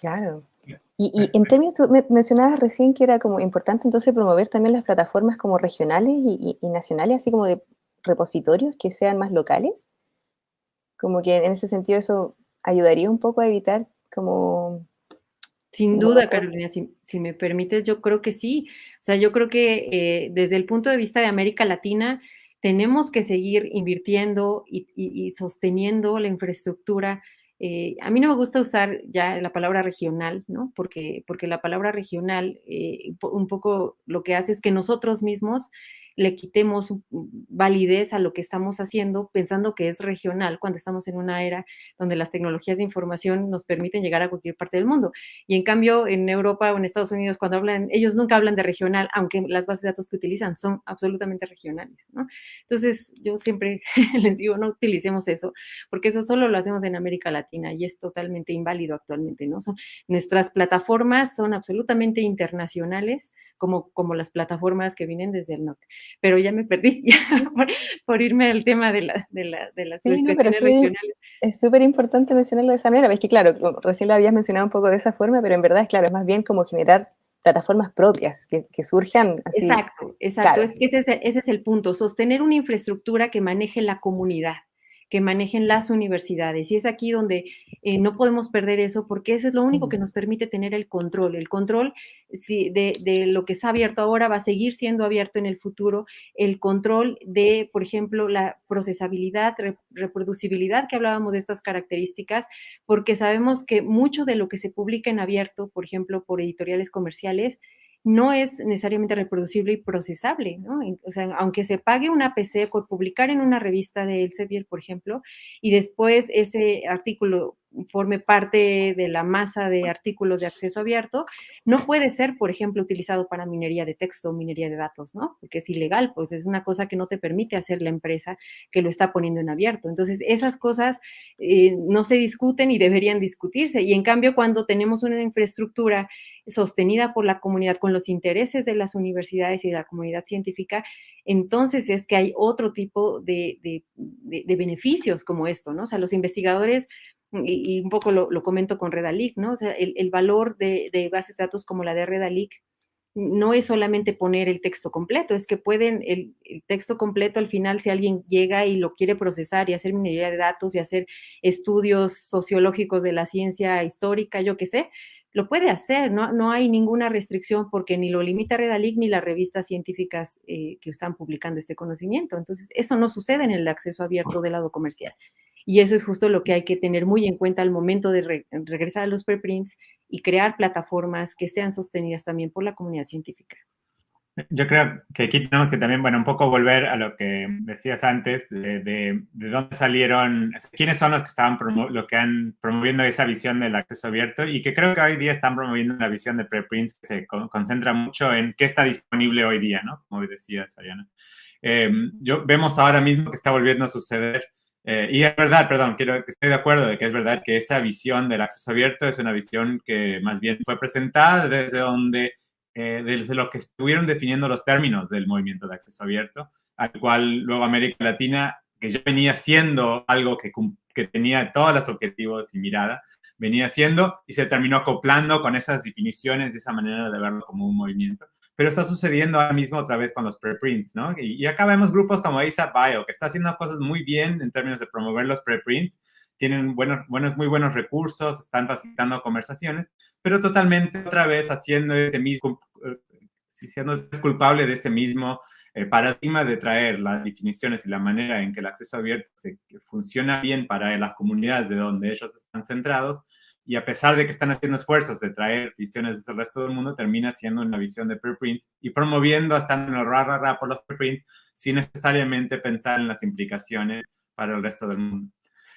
Claro. Y, en términos, mencionabas recién que era como importante entonces promover también las plataformas como regionales y, nacionales, así como de repositorios que sean más locales. Como que en ese sentido eso ayudaría un poco a evitar como... Sin duda, Carolina, si, me permites, yo creo que sí. O sea, yo creo que eh, desde el punto de vista de América Latina, tenemos que seguir invirtiendo y sosteniendo la infraestructura eh, a mí no me gusta usar ya la palabra regional, ¿no? Porque, porque la palabra regional eh, un poco lo que hace es que nosotros mismos le quitemos validez a lo que estamos haciendo pensando que es regional cuando estamos en una era donde las tecnologías de información nos permiten llegar a cualquier parte del mundo. Y en cambio, en Europa o en Estados Unidos, cuando hablan, ellos nunca hablan de regional, aunque las bases de datos que utilizan son absolutamente regionales. Entonces, yo siempre [LAUGHS] les digo, no utilicemos eso, porque eso solo lo hacemos en América Latina y es totalmente inválido actualmente, ¿no? Nuestras plataformas son absolutamente internacionales, como, como las plataformas que vienen desde el norte pero ya me perdí [LAUGHS] por, irme al tema de, la, de, la, de las sí, regionales. Es súper importante mencionarlo de esa manera, ves que claro, recién lo habías mencionado un poco de esa forma, pero en verdad es claro, es más bien como generar plataformas propias que, que surjan así. Exacto, exacto, es que ese es, ese es el punto, sostener una infraestructura que maneje la comunidad que manejen las universidades. Y es aquí donde eh, no podemos perder eso porque eso es lo único que nos permite tener el control. El control de, de, lo que está abierto ahora va a seguir siendo abierto en el futuro. El control de, por ejemplo, la procesabilidad, reproducibilidad, que hablábamos de estas características, porque sabemos que mucho de lo que se publica en abierto, por ejemplo, por editoriales comerciales, no es necesariamente reproducible y procesable, ¿no? O sea, aunque se pague una PC por publicar en una revista de Elsevier, por ejemplo, y después ese artículo forme parte de la masa de artículos de acceso abierto, no puede ser, por ejemplo, utilizado para minería de texto o minería de datos, ¿no? Porque es ilegal, pues es una cosa que no te permite hacer la empresa que lo está poniendo en abierto. Entonces, esas cosas eh, no se discuten y deberían discutirse. Y en cambio, cuando tenemos una infraestructura sostenida por la comunidad con los intereses de las universidades y de la comunidad científica, entonces es que hay otro tipo de, de beneficios como esto, ¿no? O sea, los investigadores y, un poco lo, comento con Redalic, ¿no? O sea, el, valor de, bases de datos como la de Redalic no es solamente poner el texto completo, es que pueden, el, texto completo al final, si alguien llega y lo quiere procesar y hacer minería de datos y hacer estudios sociológicos de la ciencia histórica, yo qué sé, lo puede hacer, no, no hay ninguna restricción porque ni lo limita Redalic ni las revistas científicas eh, que están publicando este conocimiento. Entonces, eso no sucede en el acceso abierto del lado comercial. Y eso es justo lo que hay que tener muy en cuenta al momento de regresar a los preprints y crear plataformas que sean sostenidas también por la comunidad científica. Yo creo que aquí tenemos que también, bueno, un poco volver a lo que decías antes, de, de, dónde salieron, quiénes son los que estaban lo que han promoviendo esa visión del acceso abierto y que creo que hoy día están promoviendo una visión de preprints que se concentra mucho en qué está disponible hoy día, ¿no? Como decías, Ariana. Eh, yo, vemos ahora mismo que está volviendo a suceder eh, y es verdad, perdón, quiero estoy de acuerdo de que es verdad que esa visión del acceso abierto es una visión que más bien fue presentada desde donde, eh, desde lo que estuvieron definiendo los términos del movimiento de acceso abierto, al cual luego América Latina, que ya venía siendo algo que, que tenía todos los objetivos y mirada, venía siendo y se terminó acoplando con esas definiciones y esa manera de verlo como un movimiento pero está sucediendo ahora mismo otra vez con los preprints, ¿no? Y, acá vemos grupos como ASAP Bio, que está haciendo cosas muy bien en términos de promover los preprints, tienen buenos, buenos, muy buenos recursos, están facilitando conversaciones, pero totalmente otra vez haciendo ese mismo, eh, siendo culpable de ese mismo eh, paradigma de traer las definiciones y la manera en que el acceso abierto funciona bien para las comunidades de donde ellos están centrados, y a pesar de que están haciendo esfuerzos de traer visiones del resto del mundo, termina siendo una visión de preprints y promoviendo, estando en el ra, ra, ra por los preprints, sin necesariamente pensar en las implicaciones para el resto del mundo.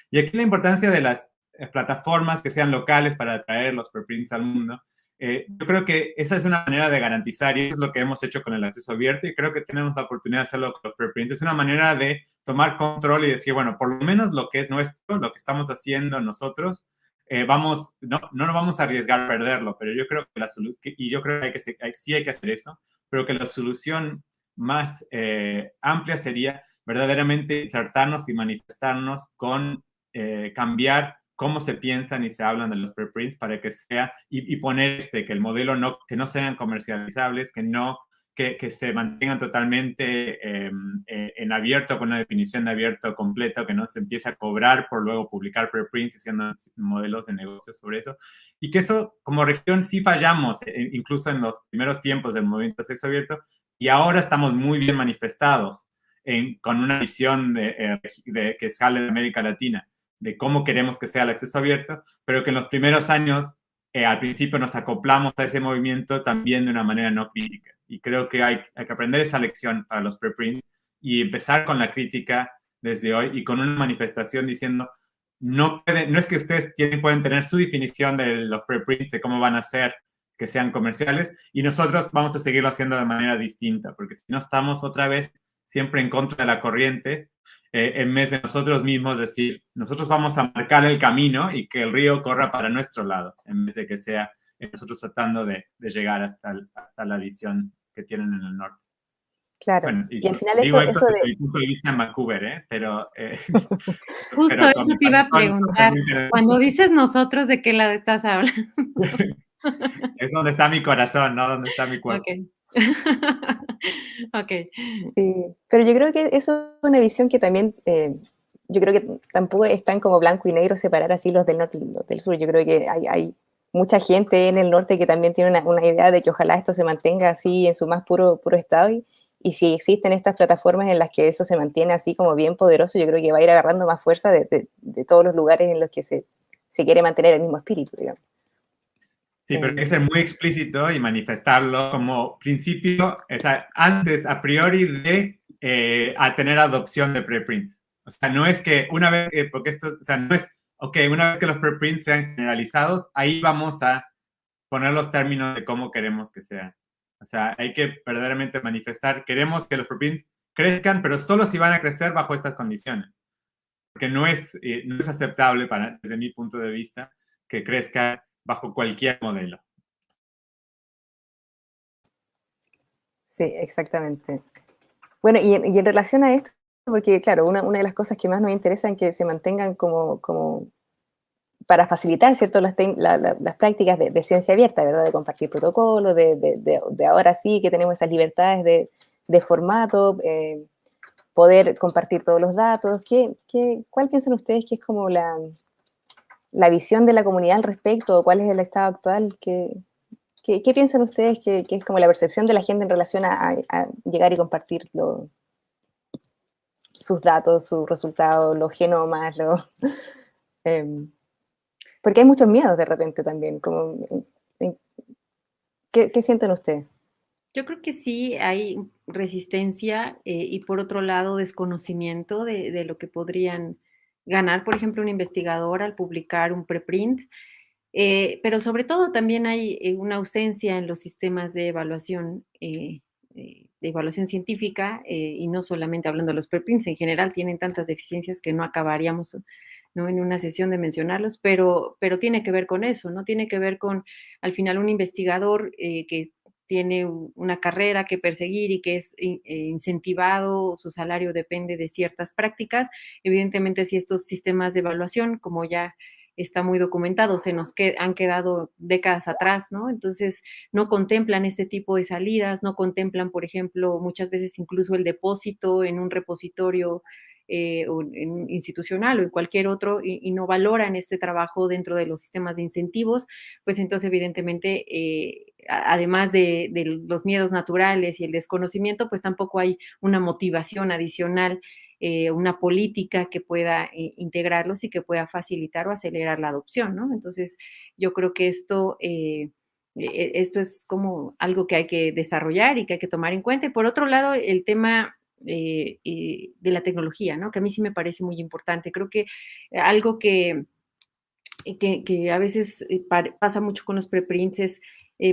Y aquí la importancia de las eh, plataformas que sean locales para traer los preprints al mundo. Eh, yo creo que esa es una manera de garantizar, y eso es lo que hemos hecho con el acceso abierto, y creo que tenemos la oportunidad de hacerlo con los preprints. Es una manera de tomar control y decir, bueno, por lo menos lo que es nuestro, lo que estamos haciendo nosotros, eh, vamos, no, no nos vamos a arriesgar a perderlo, pero yo creo que la solución, y yo creo que, hay que sí hay que hacer eso, pero que la solución más eh, amplia sería verdaderamente insertarnos y manifestarnos con eh, cambiar cómo se piensan y se hablan de los preprints para que sea, y, poner este, que el modelo no, que no sean comercializables, que no, que, que se mantengan totalmente em, eh, en abierto, con una definición de abierto completo, que no se empiece a cobrar por luego publicar preprints haciendo modelos de negocio sobre eso. Y que eso, como región, sí fallamos, eh, incluso en los primeros tiempos del movimiento sexo abierto, y ahora estamos muy bien manifestados en, con una visión de, eh, de, que sale de América Latina de cómo queremos que sea el acceso abierto, pero que en los primeros años, eh, al principio nos acoplamos a ese movimiento también de una manera no crítica. Y creo que hay, hay que aprender esa lección para los preprints y empezar con la crítica desde hoy y con una manifestación diciendo, no, no es que ustedes tienen, pueden tener su definición de los preprints, de cómo van a ser que sean comerciales, y nosotros vamos a seguirlo haciendo de manera distinta, porque si no estamos otra vez siempre en contra de la corriente, eh, en vez de nosotros mismos decir, nosotros vamos a marcar el camino y que el río corra para nuestro lado, en vez de que sea nosotros tratando de, llegar hasta, hasta la visión que tienen en el norte. Claro, y, al final eso, eso de... Desde mi punto de vista en Vancouver, ¿eh? Pero... Eh, [LAUGHS] Justo eso te iba a preguntar. Cuando dices nosotros, ¿de qué lado estás hablando? [LAUGHS] es donde está mi corazón, no donde está mi cuerpo. ok. [LAUGHS] Sí, pero yo creo que eso es una visión que también, eh, yo creo que tampoco están como blanco y negro separar así los del norte y los del sur. Yo creo que hay, hay mucha gente en el norte que también tiene una, una, idea de que ojalá esto se mantenga así en su más puro, puro estado. Y, y, si existen estas plataformas en las que eso se mantiene así como bien poderoso, yo creo que va a ir agarrando más fuerza de, de, de todos los lugares en los que se, se quiere mantener el mismo espíritu, digamos. Sí, pero hay que ser muy explícito y manifestarlo como principio, o sea, antes, a priori, de eh, a tener adopción de preprints. O sea, no es que una vez, porque esto, o sea, no es, ok, una vez que los preprints sean generalizados, ahí vamos a poner los términos de cómo queremos que sean. O sea, hay que verdaderamente manifestar, queremos que los preprints crezcan, pero solo si van a crecer bajo estas condiciones. Porque no es, eh, no es aceptable, para, desde mi punto de vista, que crezca bajo cualquier modelo. Sí, exactamente. Bueno, y en, relación a esto, porque claro, una, de las cosas que más nos interesa es que se mantengan como, para facilitar, ¿cierto?, las, prácticas de, ciencia abierta, ¿verdad?, de compartir protocolos, de, ahora sí que tenemos esas libertades de, formato, eh, poder compartir todos los datos. ¿Qué, qué, ¿Cuál piensan ustedes que es como la, visión de la comunidad al respecto, cuál es el estado actual, qué, qué, piensan ustedes que, es como la percepción de la gente en relación a, llegar y compartir sus datos, sus resultados, los genomas, [LAUGHS] em, porque hay muchos miedos de repente también. Como, ¿qué, sienten ustedes? Yo creo que sí hay resistencia eh, y por otro lado desconocimiento de, de lo que podrían ganar, por ejemplo, un investigador al publicar un preprint, eh, pero sobre todo también hay eh, una ausencia en los sistemas de evaluación, eh, de evaluación científica, y no solamente hablando de los preprints, en general tienen tantas deficiencias que no acabaríamos ¿no? en una sesión de mencionarlos, pero, pero tiene que ver con eso, ¿no? Tiene que ver con, al final, un investigador que tiene una carrera que perseguir y que es eh, incentivado, su salario depende de ciertas prácticas. Evidentemente, si estos sistemas de evaluación, como ya está muy documentado, se nos han quedado décadas atrás, ¿no? Entonces, no contemplan este tipo de salidas, no contemplan, por ejemplo, muchas veces incluso el depósito en un repositorio eh, institucional o en cualquier otro y, no valoran este trabajo dentro de los sistemas de incentivos, pues entonces evidentemente, eh, además de, los miedos naturales y el desconocimiento, pues tampoco hay una motivación adicional, eh, una política que pueda integrarlos y que pueda facilitar o acelerar la adopción, ¿no? Entonces, yo creo que esto... E, esto es como algo que hay que desarrollar y que hay que tomar en cuenta. Y por otro lado, el tema eh, eh, de la tecnología, ¿no? Que a mí sí me parece muy importante. Creo que algo que, que, a veces eh, pasa mucho con los preprints es,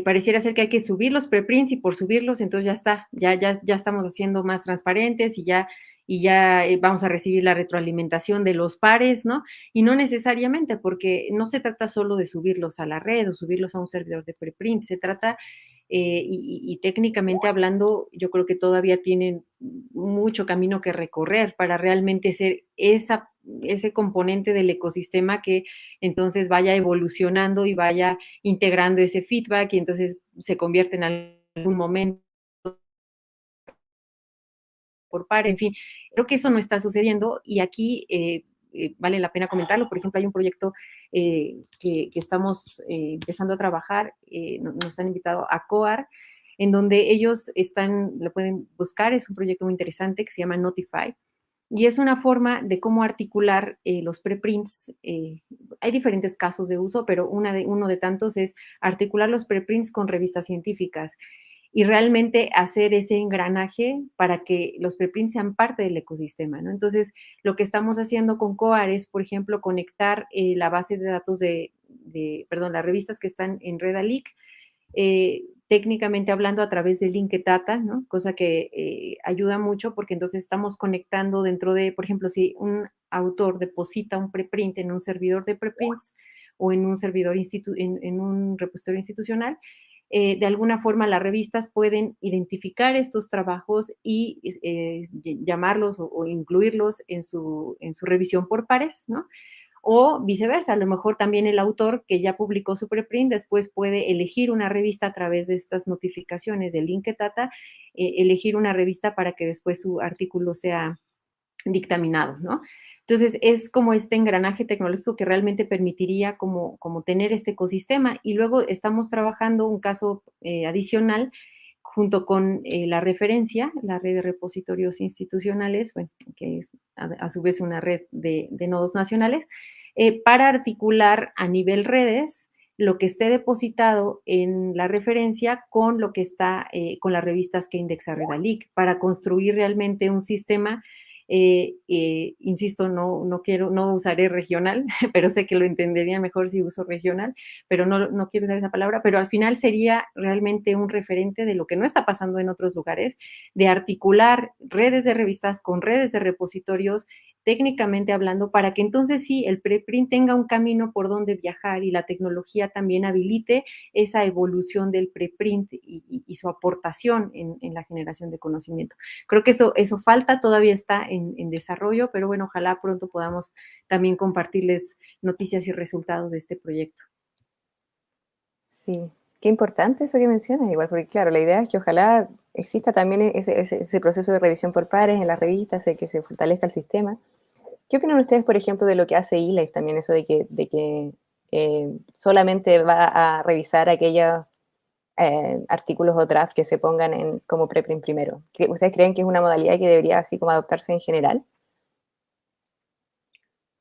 pareciera ser que hay que subir los preprints y por subirlos, entonces ya está, ya, ya, ya estamos haciendo más transparentes y ya, y ya vamos a recibir la retroalimentación de los pares, ¿no? Y no necesariamente, porque no se trata solo de subirlos a la red o subirlos a un servidor de preprint, se trata eh, y, técnicamente hablando, yo creo que todavía tienen mucho camino que recorrer para realmente ser esa, ese componente del ecosistema que entonces vaya evolucionando y vaya integrando ese feedback y entonces se convierte en algún momento por par, en fin, creo que eso no está sucediendo y aquí eh, eh, vale la pena comentarlo. Por ejemplo, hay un proyecto que, que, estamos empezando a trabajar, nos han invitado a COAR, en donde ellos están, lo pueden buscar, es un proyecto muy interesante que se llama Notify, y es una forma de cómo articular eh, los preprints. Eh, hay diferentes casos de uso, pero una de, uno de tantos es articular los preprints con revistas científicas y realmente hacer ese engranaje para que los preprints sean parte del ecosistema. ¿no? Entonces, lo que estamos haciendo con COAR es, por ejemplo, conectar eh, la base de datos de, perdón, las revistas que están en Redalic eh, técnicamente hablando a través de Linketata, ¿no? cosa que eh, ayuda mucho porque entonces estamos conectando dentro de, por ejemplo, si un autor deposita un preprint en un servidor de preprints o en un servidor en, un repositorio institucional, eh, de alguna forma las revistas pueden identificar estos trabajos y llamarlos o, incluirlos en su, en su revisión por pares, ¿no? o viceversa, a lo mejor también el autor que ya publicó su preprint después puede elegir una revista a través de estas notificaciones de Linketata, eh, elegir una revista para que después su artículo sea dictaminado, ¿no? Entonces, es como este engranaje tecnológico que realmente permitiría como, como tener este ecosistema. Y luego estamos trabajando un caso eh, adicional junto con eh, la referencia, la red de repositorios institucionales, bueno, que es a, su vez una red de, nodos nacionales, eh, para articular a nivel redes lo que esté depositado en la referencia con lo que está, con las revistas que indexa Redalic, para construir realmente un sistema eh, eh, insisto, no, no quiero, no usaré regional, [LAUGHS] pero sé que lo entendería mejor si uso regional, pero no, no quiero usar esa palabra, pero al final sería realmente un referente de lo que no está pasando en otros lugares, de articular redes de revistas con redes de repositorios técnicamente hablando, para que entonces sí el preprint tenga un camino por donde viajar y la tecnología también habilite esa evolución del preprint y, su aportación en, la generación de conocimiento. Creo que eso, eso falta, todavía está en, desarrollo, pero bueno, ojalá pronto podamos también compartirles noticias y resultados de este proyecto. Sí, qué importante eso que mencionas, igual, porque claro, la idea es que ojalá exista también ese proceso de revisión por pares en las revistas, que se fortalezca el sistema, ¿Qué opinan ustedes, por ejemplo, de lo que hace ILAIF también, eso de que, eh, solamente va a revisar aquellos eh, artículos o drafts que se pongan como preprint primero? ¿Ustedes creen que es una modalidad que debería así como adoptarse en general?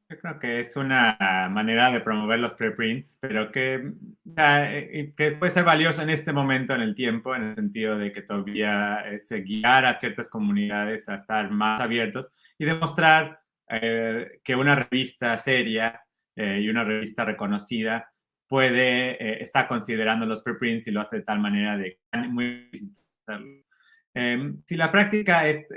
Yo creo que es una manera de promover los preprints, pero que, eh, puede ser valioso en este momento en el tiempo, en el sentido de que todavía es guiar a ciertas comunidades a estar más abiertos y demostrar eh, que una revista seria eh, y una revista reconocida puede, eh, está considerando los preprints y lo hace de tal manera de muy em, si la práctica es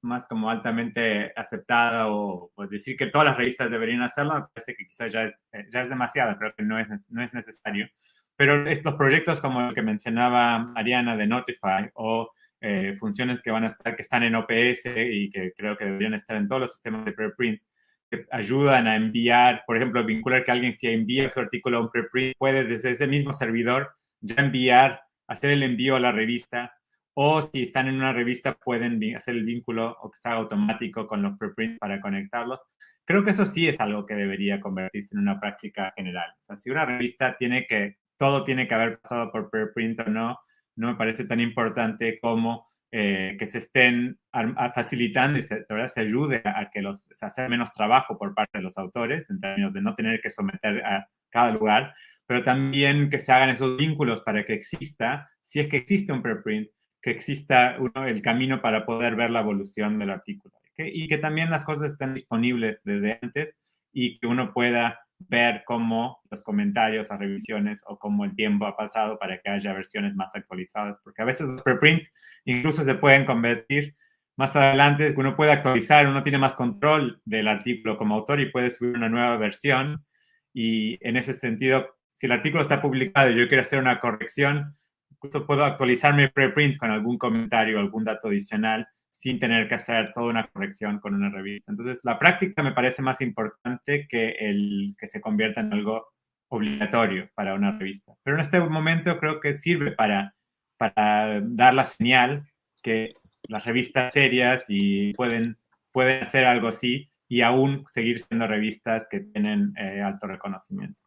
más como altamente aceptada o, decir que todas las revistas deberían hacerlo, me parece que quizás ya es, ya es demasiado, creo que no es, no es necesario. Pero estos proyectos como el que mencionaba Mariana de Notify o eh, funciones que van a estar, que están en OPS y que creo que deberían estar en todos los sistemas de preprint, que ayudan a enviar, por ejemplo, vincular que alguien si envía su artículo a un preprint, puede desde ese mismo servidor ya enviar, hacer el envío a la revista, o si están en una revista pueden hacer el vínculo o que sea automático con los preprints para conectarlos. Creo que eso sí es algo que debería convertirse en una práctica general. O sea, si una revista tiene que, todo tiene que haber pasado por preprint o no, no me parece tan importante como eh, que se estén facilitando y se, se ayude a, que los, se hacer menos trabajo por parte de los autores, en términos de no tener que someter a cada lugar, pero también que se hagan esos vínculos para que exista, si es que existe un preprint, que exista el camino para poder ver la evolución del artículo. Y que también las cosas estén disponibles desde antes y que uno pueda ver cómo los comentarios, las revisiones o cómo el tiempo ha pasado para que haya versiones más actualizadas, porque a veces los preprints incluso se pueden convertir más adelante, uno puede actualizar, uno tiene más control del artículo como autor y puede subir una nueva versión. Y en ese sentido, si el artículo está publicado y yo quiero hacer una corrección, incluso puedo actualizar mi preprint con algún comentario, algún dato adicional sin tener que hacer toda una corrección con una revista. Entonces, la práctica me parece más importante que el que se convierta en algo obligatorio para una revista. Pero en este momento creo que sirve para, para dar la señal que las revistas serias y pueden, pueden hacer algo así y aún seguir siendo revistas que tienen eh, alto reconocimiento.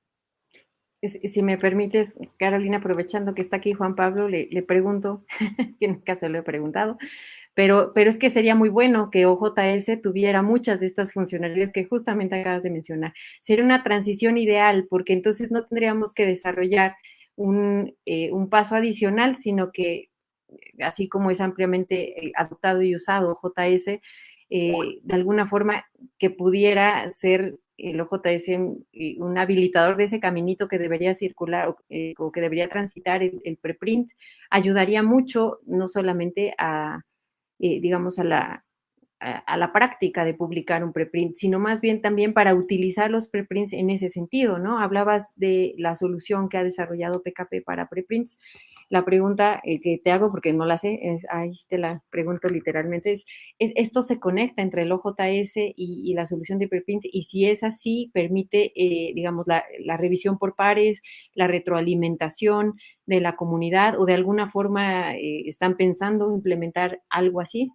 Si me permites, Carolina, aprovechando que está aquí Juan Pablo, le, le pregunto, [LAUGHS] que en caso lo he preguntado, pero, pero es que sería muy bueno que OJS tuviera muchas de estas funcionalidades que justamente acabas de mencionar. Sería una transición ideal porque entonces no tendríamos que desarrollar un, eh, un paso adicional, sino que así como es ampliamente eh, adoptado y usado OJS, eh, de alguna forma que pudiera ser el OJS un habilitador de ese caminito que debería circular o, eh, que debería transitar el, preprint, ayudaría mucho no solamente a, eh, digamos, a la, a, la práctica de publicar un preprint, sino más bien también para utilizar los preprints en ese sentido, ¿no? Hablabas de la solución que ha desarrollado PKP para preprints. La pregunta eh, que te hago, porque no la sé, es, ahí te la pregunto literalmente, es, ¿esto se conecta entre el OJS y, la solución de preprints? Y si es así, permite, eh, digamos, la, revisión por pares, la retroalimentación de la comunidad o de alguna forma eh, están pensando implementar algo así?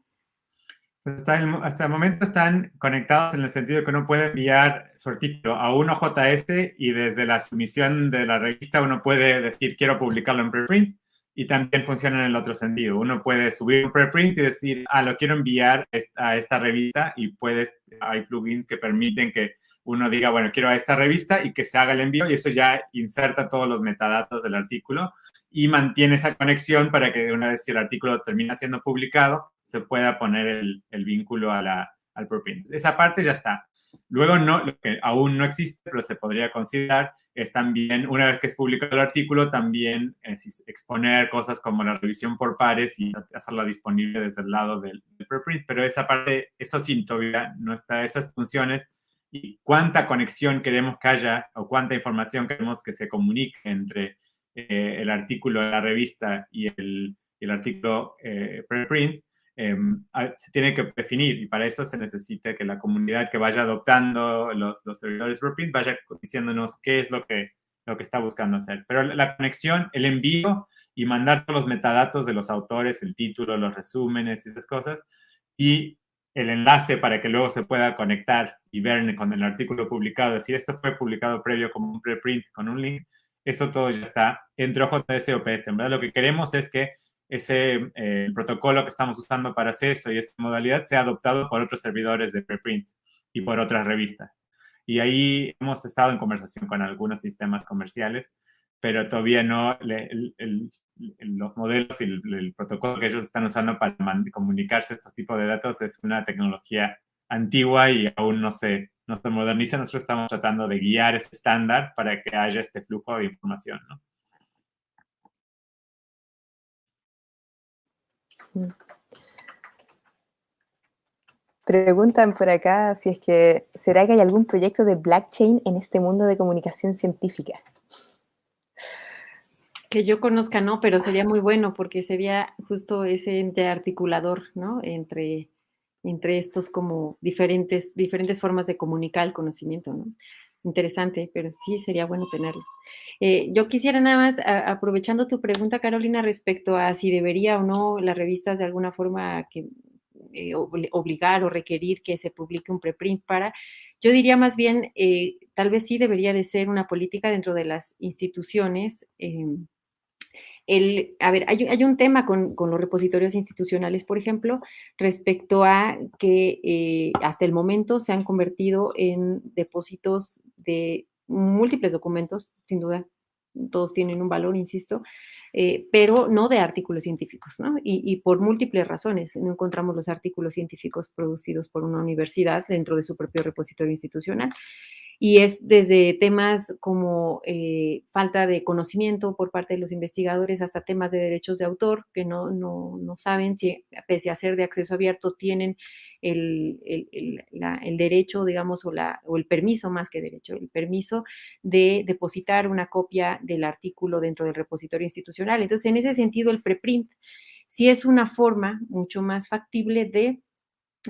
Hasta el momento están conectados en el sentido que uno puede enviar su artículo a un OJS y desde la sumisión de la revista uno puede decir quiero publicarlo en preprint y también funciona en el otro sentido. Uno puede subir un preprint y decir, ah, lo quiero enviar a esta revista y puedes, hay plugins que permiten que uno diga, bueno, quiero a esta revista y que se haga el envío y eso ya inserta todos los metadatos del artículo y mantiene esa conexión para que una vez si el artículo termina siendo publicado, se pueda poner el, vínculo a la, al preprint. Esa parte ya está. Luego, no, lo que aún no existe, pero se podría considerar, es también, una vez que es publicado el artículo, también exponer cosas como la revisión por pares y hacerla disponible desde el lado del, preprint. Pero esa parte, eso sí, todavía no está, esas funciones y cuánta conexión queremos que haya o cuánta información queremos que se comunique entre eh, el artículo de la revista y el, el artículo eh, preprint, Em, se tiene que definir y para eso se necesita que la comunidad que vaya adoptando los, los servidores preprint vaya diciéndonos qué es lo que, lo que está buscando hacer. Pero la conexión, el envío y mandar los metadatos de los autores, el título, los resúmenes y esas cosas, y el enlace para que luego se pueda conectar y ver con el artículo publicado, decir esto fue publicado previo como un preprint con un link, eso todo ya está entre OJS y. En verdad lo que queremos es que ese eh, protocolo que estamos usando para acceso y esa modalidad sea adoptado por otros servidores de preprints y por otras revistas. Y ahí hemos estado en conversación con algunos sistemas comerciales, pero todavía no, los modelos y el, protocolo que ellos están usando para comunicarse estos tipos de datos es una tecnología antigua y aún no se, no se moderniza. Nosotros estamos tratando de guiar ese estándar para que haya este flujo de información, ¿no? Preguntan por acá si es que, ¿será que hay algún proyecto de blockchain en este mundo de comunicación científica? Que yo conozca, no, pero sería muy bueno porque sería justo ese ente articulador, ¿no? Entre, entre estos como diferentes, diferentes formas de comunicar el conocimiento, ¿no? Interesante, pero sí sería bueno tenerlo. Eh, yo quisiera nada más, aprovechando tu pregunta, Carolina, respecto a si debería o no las revistas de alguna forma que, eh, obligar o requerir que se publique un preprint para, yo diría más bien, eh, tal vez sí debería de ser una política dentro de las instituciones em, a ver, hay, un tema con, los repositorios institucionales, por ejemplo, respecto a que eh, hasta el momento se han convertido en depósitos de múltiples documentos, sin duda, todos tienen un valor, insisto, eh, pero no de artículos científicos, ¿no? Y, por múltiples razones. No encontramos los artículos científicos producidos por una universidad dentro de su propio repositorio institucional y es desde temas como eh, falta de conocimiento por parte de los investigadores hasta temas de derechos de autor que no, no, no saben si, pese a ser de acceso abierto, tienen el, el, el, derecho, digamos, o, la, o el permiso más que derecho, el permiso de depositar una copia del artículo dentro del repositorio institucional. Entonces, en ese sentido, el preprint sí es una forma mucho más factible de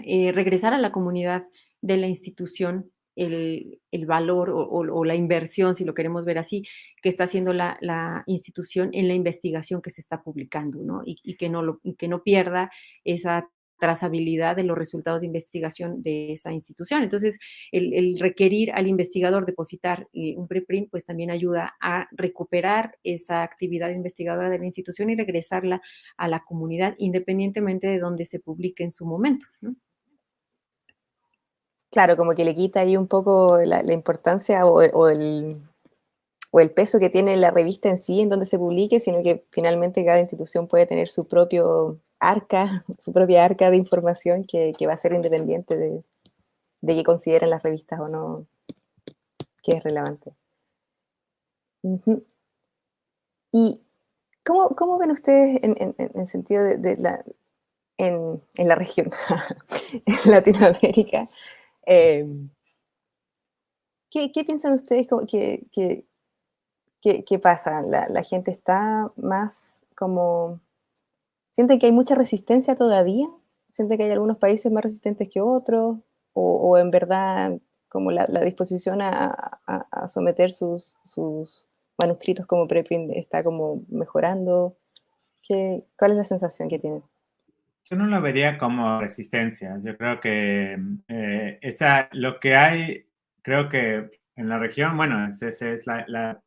eh, regresar a la comunidad de la institución el, valor o, la inversión, si lo queremos ver así, que está haciendo la, institución en la investigación que se está publicando, ¿no? Y, que, no que no pierda esa trazabilidad de los resultados de investigación de esa institución. Entonces, el, requerir al investigador depositar eh, un preprint, pues también ayuda a recuperar esa actividad investigadora de la institución y regresarla a la comunidad, independientemente de donde se publique en su momento. Claro, como que le quita ahí un poco la, importancia o, el, o el peso que tiene la revista en sí, en donde se publique, sino que finalmente cada institución puede tener su propio arca, [LAUGHS] su propia arca de información que, va a ser independiente de, de que consideren las revistas o no que es relevante. ¿Y cómo, ven ustedes en, el sentido de, la, en, la región, [LAUGHS] en Latinoamérica? Em, ¿qué, piensan ustedes que, que, pasa? La, la, gente está más como ¿Sienten que hay mucha resistencia todavía? ¿Sienten que hay algunos países más resistentes que otros? ¿O, en verdad como la, disposición a, someter sus, manuscritos como preprint está como mejorando? ¿Qué, ¿Cuál es la sensación que tienen? Yo no lo vería como resistencia. Yo creo que eh, esa, lo que hay, creo que en la región, bueno, esa es la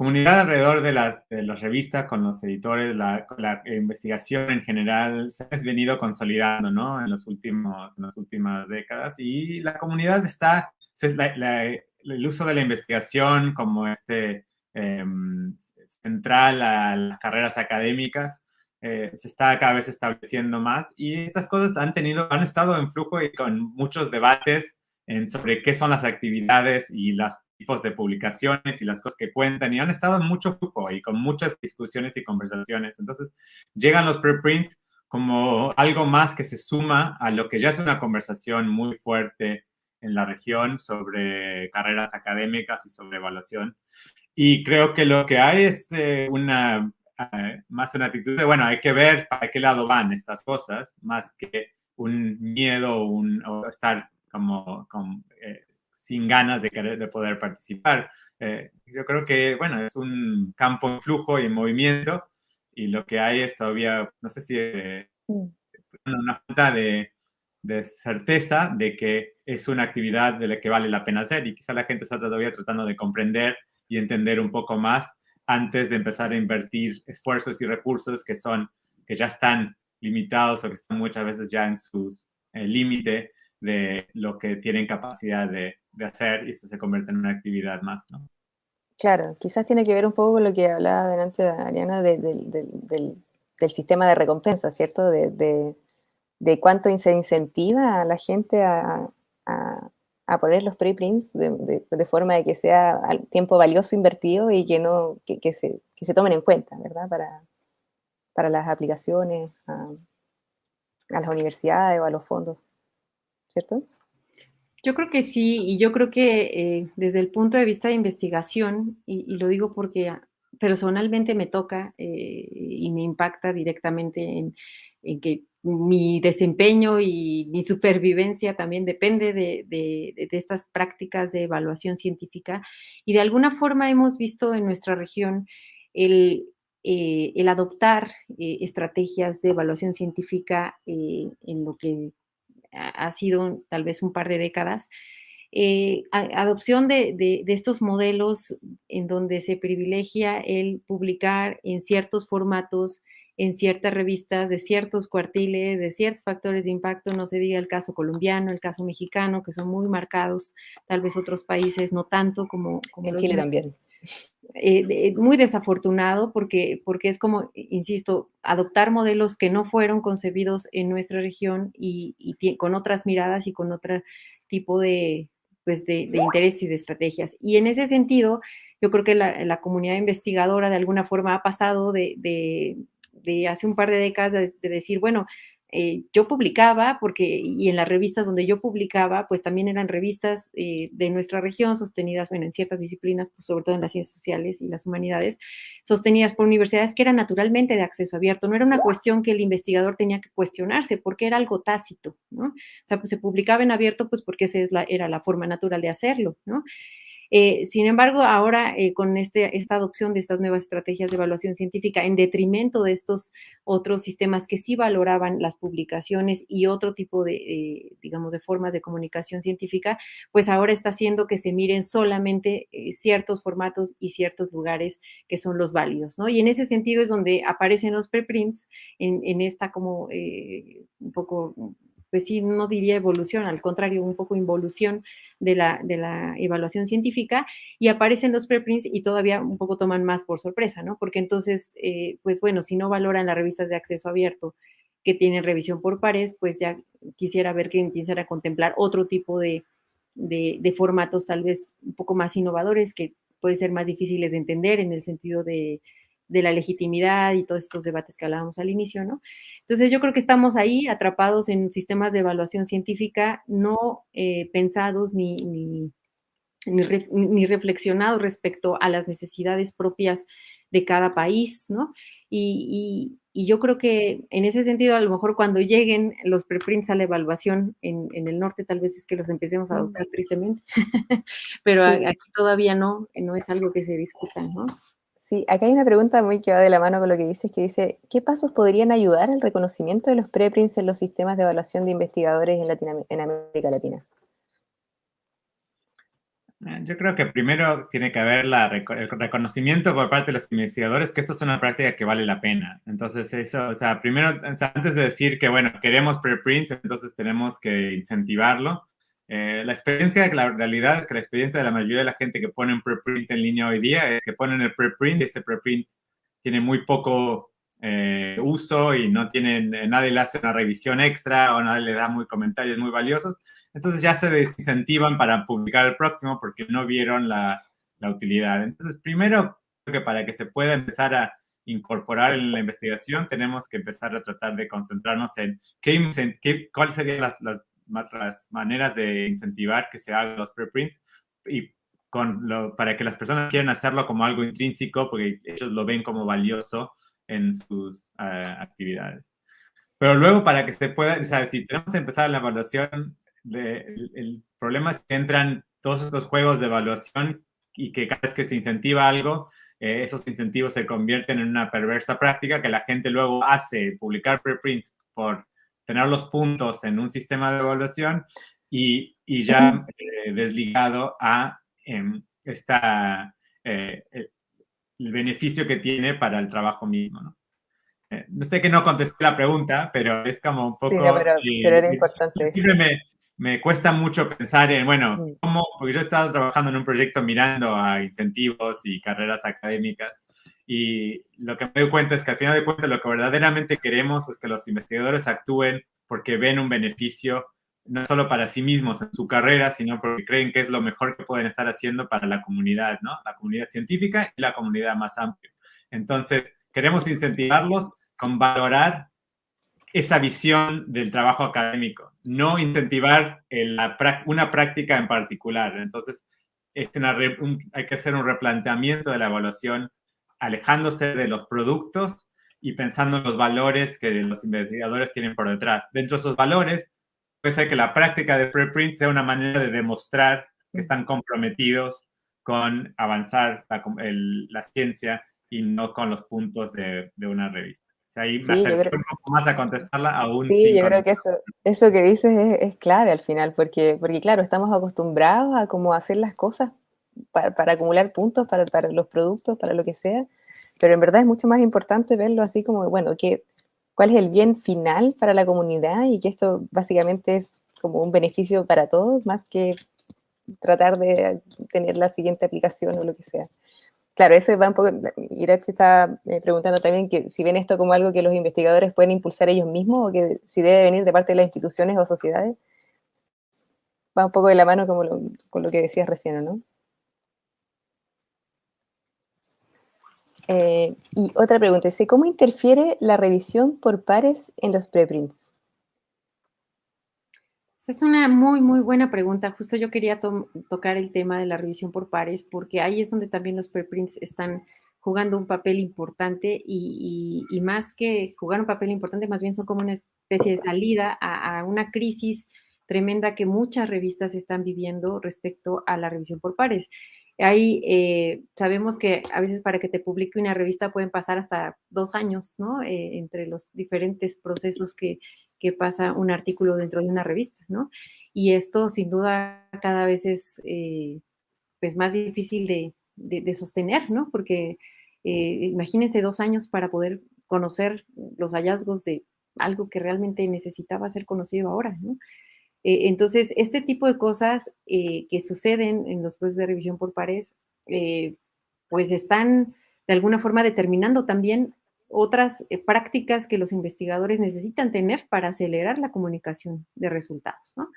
comunidad alrededor de las, de las revistas, con los editores, la, la, investigación en general se ha venido consolidando, ¿no? En, los últimos, en las últimas décadas y la comunidad está, el uso de la investigación como este em, central a las carreras académicas eh, se está cada vez estableciendo más y estas cosas han tenido, han estado en flujo y con muchos debates en sobre qué son las actividades y las tipos de publicaciones y las cosas que cuentan y han estado en mucho flujo y con muchas discusiones y conversaciones. Entonces, llegan los preprints como algo más que se suma a lo que ya es una conversación muy fuerte en la región sobre carreras académicas y sobre evaluación. Y creo que lo que hay es eh, una, eh, más una actitud de, bueno, hay que ver para qué lado van estas cosas, más que un miedo un, o estar como, como eh, sin ganas de, querer, de poder participar. Eh, yo creo que, bueno, es un campo en flujo y en movimiento y lo que hay es todavía, no sé si mm. una falta de, de, certeza de que es una actividad de la que vale la pena hacer y quizá la gente está todavía tratando de comprender y entender un poco más antes de empezar a invertir esfuerzos y recursos que son, que ya están limitados o que están muchas veces ya en sus eh, límite de lo que tienen capacidad de, de hacer y eso se convierte en una actividad más, ¿no? Claro, quizás tiene que ver un poco con lo que hablaba delante Ariana del, del, sistema de recompensa, ¿cierto? De, cuánto se incentiva a la gente a, a, poner los preprints de, forma de que sea tiempo valioso invertido y que, no, que, se, que se tomen en cuenta, ¿verdad? Para, para las aplicaciones, a, a las universidades o a los fondos, ¿cierto? Yo creo que sí, y yo creo que eh, desde el punto de vista de investigación, y, lo digo porque personalmente me toca eh, y me impacta directamente en, que mi desempeño y mi supervivencia también depende de, estas prácticas de evaluación científica. Y de alguna forma hemos visto en nuestra región el, eh, adoptar estrategias de evaluación científica en lo que ha sido tal vez un par de décadas, eh, adopción de, estos modelos en donde se privilegia el publicar en ciertos formatos, en ciertas revistas, de ciertos cuartiles, de ciertos factores de impacto, no se diga el caso colombiano, el caso mexicano, que son muy marcados, tal vez otros países no tanto como... como en Chile también. Eh, muy desafortunado porque, porque es como, insisto, adoptar modelos que no fueron concebidos en nuestra región y, con otras miradas y con otro tipo de, pues de, interés y de estrategias. Y en ese sentido, yo creo que la, comunidad investigadora de alguna forma ha pasado de, hace un par de décadas de, decir, bueno, eh, yo publicaba, porque, y en las revistas donde yo publicaba, pues también eran revistas eh, de nuestra región, sostenidas, bueno, en ciertas disciplinas, pues sobre todo en las ciencias sociales y las humanidades, sostenidas por universidades que eran naturalmente de acceso abierto. No era una cuestión que el investigador tenía que cuestionarse, porque era algo tácito, ¿no? O sea, pues se publicaba en abierto, pues porque esa es la, era la forma natural de hacerlo, ¿no? Eh, sin embargo, ahora eh, con este, esta adopción de estas nuevas estrategias de evaluación científica, en detrimento de estos otros sistemas que sí valoraban las publicaciones y otro tipo de, eh, digamos, de formas de comunicación científica, pues ahora está haciendo que se miren solamente ciertos formatos y ciertos lugares que son los válidos, ¿no? Y en ese sentido es donde aparecen los preprints en, en esta como un poco pues sí, no diría evolución, al contrario, un poco involución de la, de la evaluación científica y aparecen los preprints y todavía un poco toman más por sorpresa, ¿no? Porque entonces, eh, pues bueno, si no valoran las revistas de acceso abierto que tienen revisión por pares, pues ya quisiera ver que empiecen a contemplar otro tipo de, de, de formatos tal vez un poco más innovadores que pueden ser más difíciles de entender en el sentido de, de la legitimidad y todos estos debates que hablábamos al inicio, ¿no? Entonces yo creo que estamos ahí atrapados en sistemas de evaluación científica no eh, pensados ni, ni, ni, reflexionados respecto a las necesidades propias de cada país, ¿no? Y, yo creo que en ese sentido, a lo mejor cuando lleguen los preprints a la evaluación en, el norte, tal vez es que los empecemos a adoptar tristemente, [LAUGHS] pero aquí todavía no, no es algo que se discuta, ¿no? Sí, acá hay una pregunta muy que va de la mano con lo que dices, que dice, ¿qué pasos podrían ayudar al reconocimiento de los preprints en los sistemas de evaluación de investigadores en, América Latina? Eh, yo creo que primero tiene que haber el reconocimiento por parte de los investigadores que esto es una práctica que vale la pena. Entonces, eso, o sea, primero, antes de decir que, bueno, queremos preprints, entonces tenemos que incentivarlo. Eh, la experiencia, la realidad es que la experiencia de la mayoría de la gente que pone un preprint en línea hoy día es que ponen el preprint y ese preprint tiene muy poco eh, uso y no tienen, eh, nadie le hace una revisión extra o nadie le da muy comentarios muy valiosos. Entonces ya se desincentivan para publicar el próximo porque no vieron la, la utilidad. Entonces, primero, creo que para que se pueda empezar a incorporar en la investigación, tenemos que empezar a tratar de concentrarnos en qué, qué cuáles serían las, las las maneras de incentivar que se hagan los preprints y con lo, para que las personas quieran hacerlo como algo intrínseco porque ellos lo ven como valioso en sus eh, actividades. Pero luego para que se pueda, o sea, si tenemos que empezar la evaluación, el, problema es que entran todos estos juegos de evaluación y que cada vez que se incentiva algo, eh, esos incentivos se convierten en una perversa práctica que la gente luego hace publicar preprints por tener los puntos en un sistema de evaluación y, y ya eh, desligado a em, esta, eh, el beneficio que tiene para el trabajo mismo. ¿no? Eh, no sé que no contesté la pregunta, pero es como un poco... Sí, pero, era importante. Me, me, cuesta mucho pensar en, bueno, ¿cómo? Porque yo he estado trabajando en un proyecto mirando a incentivos y carreras académicas y lo que me doy cuenta es que al final de cuentas lo que verdaderamente queremos es que los investigadores actúen porque ven un beneficio no solo para sí mismos en su carrera, sino porque creen que es lo mejor que pueden estar haciendo para la comunidad, ¿no? La comunidad científica y la comunidad más amplia. Entonces, queremos incentivarlos con valorar esa visión del trabajo académico, no incentivar una práctica en particular. Entonces, es hay que hacer un replanteamiento de la evaluación alejándose de los productos y pensando en los valores que los investigadores tienen por detrás. Dentro de esos valores, puede ser que la práctica de preprint sea una manera de demostrar que están comprometidos con avanzar la, ciencia y no con los puntos de, una revista. ahí me acerco un poco más a contestarla aún. Sí, yo creo que eso, eso que dices es, clave al final, porque, porque claro, estamos acostumbrados a cómo hacer las cosas para, acumular puntos para, para, los productos, para lo que sea, pero en verdad es mucho más importante verlo así como, bueno, que, cuál es el bien final para la comunidad y que esto básicamente es como un beneficio para todos, más que tratar de tener la siguiente aplicación o lo que sea. Claro, eso va un poco, Irachi está eh, preguntando también que si ven esto como algo que los investigadores pueden impulsar ellos mismos o que si debe venir de parte de las instituciones o sociedades, va un poco de la mano como con lo que decías recién, ¿no? Eh, y otra pregunta, ¿cómo interfiere la revisión por pares en los preprints? es una muy, muy buena pregunta. Justo yo quería tocar el tema de la revisión por pares, porque ahí es donde también los preprints están jugando un papel importante y, más que jugar un papel importante, más bien son como una especie de salida a, una crisis tremenda que muchas revistas están viviendo respecto a la revisión por pares. Ahí eh, sabemos que a veces para que te publique una revista pueden pasar hasta dos años, ¿no? Eh, entre los diferentes procesos que, pasa un artículo dentro de una revista, ¿no? Y esto sin duda cada vez es eh, pues más difícil de, de, sostener, ¿no? Porque imagínense dos años para poder conocer los hallazgos de algo que realmente necesitaba ser conocido ahora, ¿no? Eh, entonces, este tipo de cosas eh, que suceden en los procesos de revisión por pares, pues están de alguna forma determinando también otras prácticas que los investigadores necesitan tener para acelerar la comunicación de resultados, ¿no?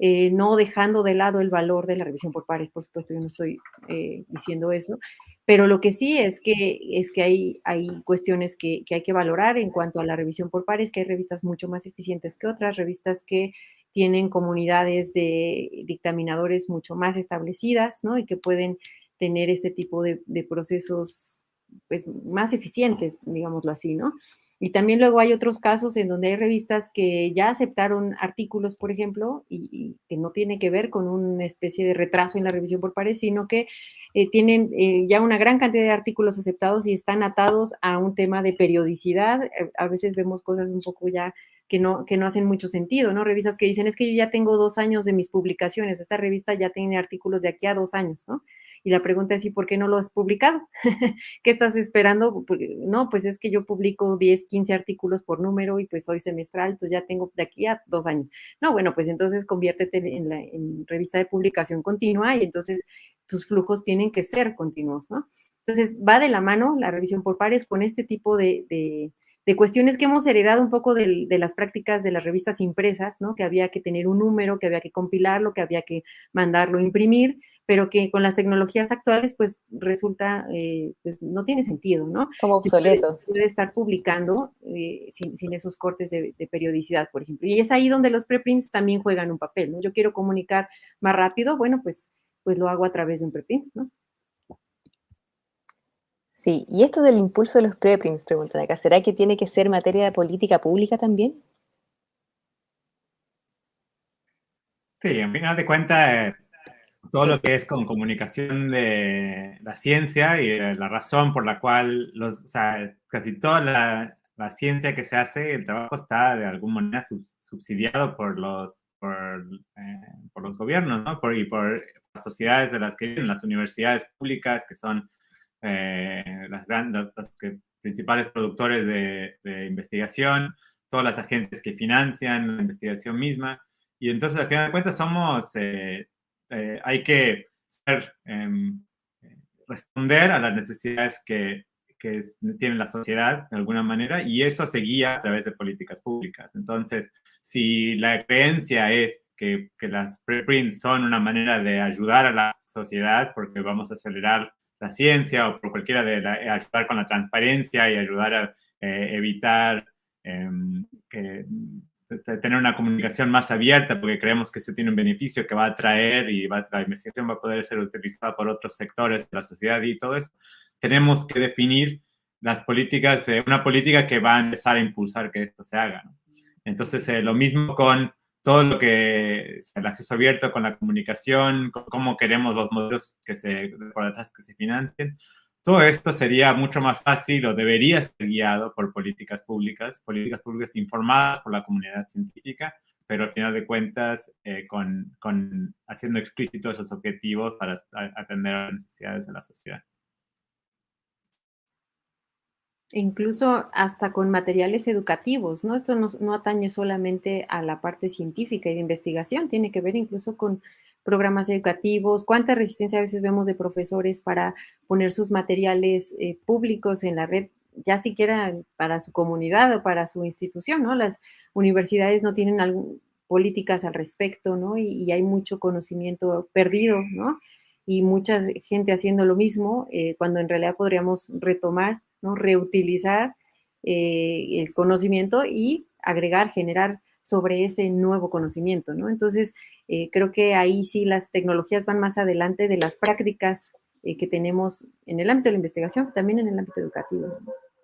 Eh, no dejando de lado el valor de la revisión por pares, por supuesto, yo no estoy eh, diciendo eso, pero lo que sí es que, es que hay, hay cuestiones que, hay que valorar en cuanto a la revisión por pares, que hay revistas mucho más eficientes que otras, revistas que tienen comunidades de dictaminadores mucho más establecidas, ¿no? Y que pueden tener este tipo de, procesos pues, más eficientes, digámoslo así, ¿no? Y también luego hay otros casos en donde hay revistas que ya aceptaron artículos, por ejemplo, y, que no tiene que ver con una especie de retraso en la revisión por pares, sino que eh, tienen eh, ya una gran cantidad de artículos aceptados y están atados a un tema de periodicidad. Eh, a veces vemos cosas un poco ya que no, que no hacen mucho sentido, ¿no? Revistas que dicen, es que yo ya tengo dos años de mis publicaciones, esta revista ya tiene artículos de aquí a dos años, ¿no? Y la pregunta es, ¿y por qué no lo has publicado? [LAUGHS] ¿Qué estás esperando? No, pues es que yo publico 10, 15 artículos por número y pues soy semestral, entonces ya tengo de aquí a dos años. No, bueno, pues entonces conviértete en, la, revista de publicación continua y entonces tus flujos tienen que ser continuos, ¿no? Entonces, va de la mano la revisión por pares con este tipo de cuestiones que hemos heredado un poco de, las prácticas de las revistas impresas, ¿no? Que había que tener un número, que había que compilarlo, que había que mandarlo a imprimir, pero que con las tecnologías actuales, pues resulta, eh, pues no tiene sentido, ¿no? Como obsoleto. puede, estar publicando eh, sin, esos cortes de, de, periodicidad, por ejemplo. Y es ahí donde los preprints también juegan un papel, ¿no? Yo quiero comunicar más rápido, bueno, pues, pues lo hago a través de un preprint, ¿no? Sí, y esto del impulso de los preprints, preguntan acá, ¿será que tiene que ser materia de política pública también? Sí, en final de cuentas, eh, todo lo que es con comunicación de la ciencia y la razón por la cual los, casi toda la, ciencia que se hace, el trabajo está de alguna manera subsidiado por los, por, eh, los gobiernos, ¿no? Por, y por las sociedades de las que viven, las universidades públicas, que son eh, las, grandes, los principales productores de, investigación, todas las agencias que financian la investigación misma. Y entonces, al final de cuentas, somos, eh, eh, hay que em, responder a las necesidades que, que tiene la sociedad de alguna manera y eso se guía a través de políticas públicas. Entonces, si la creencia es que, que las preprints son una manera de ayudar a la sociedad porque vamos a acelerar la ciencia o por cualquiera de ayudar con la transparencia y ayudar a eh, evitar em, que, tener una comunicación más abierta porque creemos que eso tiene un beneficio que va a traer y va, la investigación va a poder ser utilizada por otros sectores de la sociedad y todo eso. Tenemos que definir las políticas, una política que va a empezar a impulsar que esto se haga. Entonces, eh, lo mismo con todo lo que el acceso abierto con la comunicación, cómo queremos los modelos que se, que se financien. Todo esto sería mucho más fácil o debería ser guiado por políticas públicas, políticas públicas informadas por la comunidad científica, pero al final de cuentas eh, con, con, haciendo explícitos esos objetivos para atender a las necesidades de la sociedad incluso hasta con materiales educativos, ¿no? Esto no, atañe solamente a la parte científica y de investigación, tiene que ver incluso con programas educativos, cuánta resistencia a veces vemos de profesores para poner sus materiales eh, públicos en la red, ya siquiera para su comunidad o para su institución, ¿no? Las universidades no tienen políticas al respecto, ¿no? Y, hay mucho conocimiento perdido, ¿no? Y mucha gente haciendo lo mismo, eh, cuando en realidad podríamos retomar ¿no? Reutilizar eh, el conocimiento y agregar, generar sobre ese nuevo conocimiento, ¿no? Entonces, eh, creo que ahí sí las tecnologías van más adelante de las prácticas eh, que tenemos en el ámbito de la investigación, también en el ámbito educativo.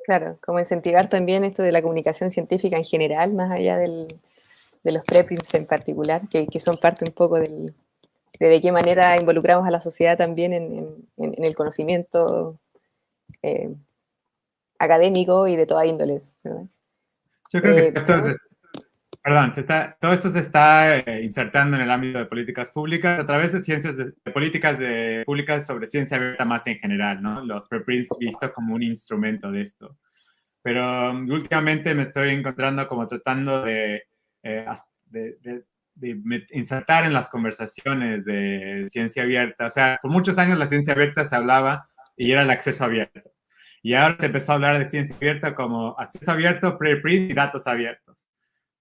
Claro, como incentivar también esto de la comunicación científica en general, más allá de los preprints en particular, que, son parte un poco del, de de qué manera involucramos a la sociedad también en, el conocimiento académico y de toda índole. ¿verdad? Yo creo que eh, esto es, perdón, se está, todo esto se está eh, insertando en el ámbito de políticas públicas a través de ciencias de, de políticas de, públicas sobre ciencia abierta más en general, ¿no? Los preprints vistos como un instrumento de esto. Pero um, últimamente me estoy encontrando como tratando de, eh, de, de, de, insertar en las conversaciones de ciencia abierta. O sea, por muchos años la ciencia abierta se hablaba y era el acceso abierto. Y ahora se empezó a hablar de ciencia abierta como acceso abierto, preprint y datos abiertos.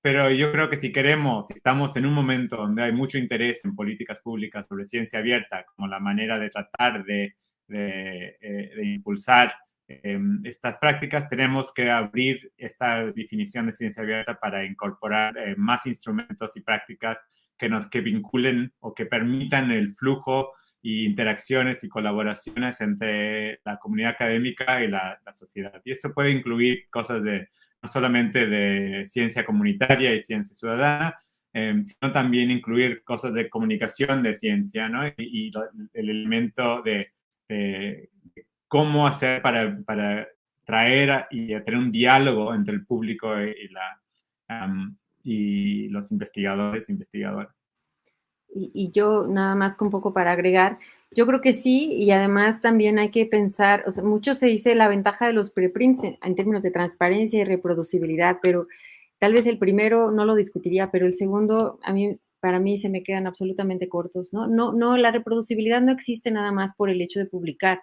Pero yo creo que si queremos, si estamos en un momento donde hay mucho interés en políticas públicas sobre ciencia abierta, como la manera de tratar de, de, eh, de impulsar eh, estas prácticas, tenemos que abrir esta definición de ciencia abierta para incorporar eh, más instrumentos y prácticas que nos que vinculen o que permitan el flujo y interacciones y colaboraciones entre la comunidad académica y la, sociedad. Y eso puede incluir cosas de no solamente de ciencia comunitaria y ciencia ciudadana, eh, sino también incluir cosas de comunicación de ciencia, ¿no? Y, el elemento de, cómo hacer para, para traer y tener un diálogo entre el público y, la, y los investigadores e investigadoras. Y, yo nada más un poco para agregar, yo creo que sí, y además también hay que pensar, o sea, mucho se dice la ventaja de los preprints en, en términos de transparencia y reproducibilidad, pero tal vez el primero no lo discutiría, pero el segundo a mí para mí se me quedan absolutamente cortos, ¿no? No, no, la reproducibilidad no existe nada más por el hecho de publicar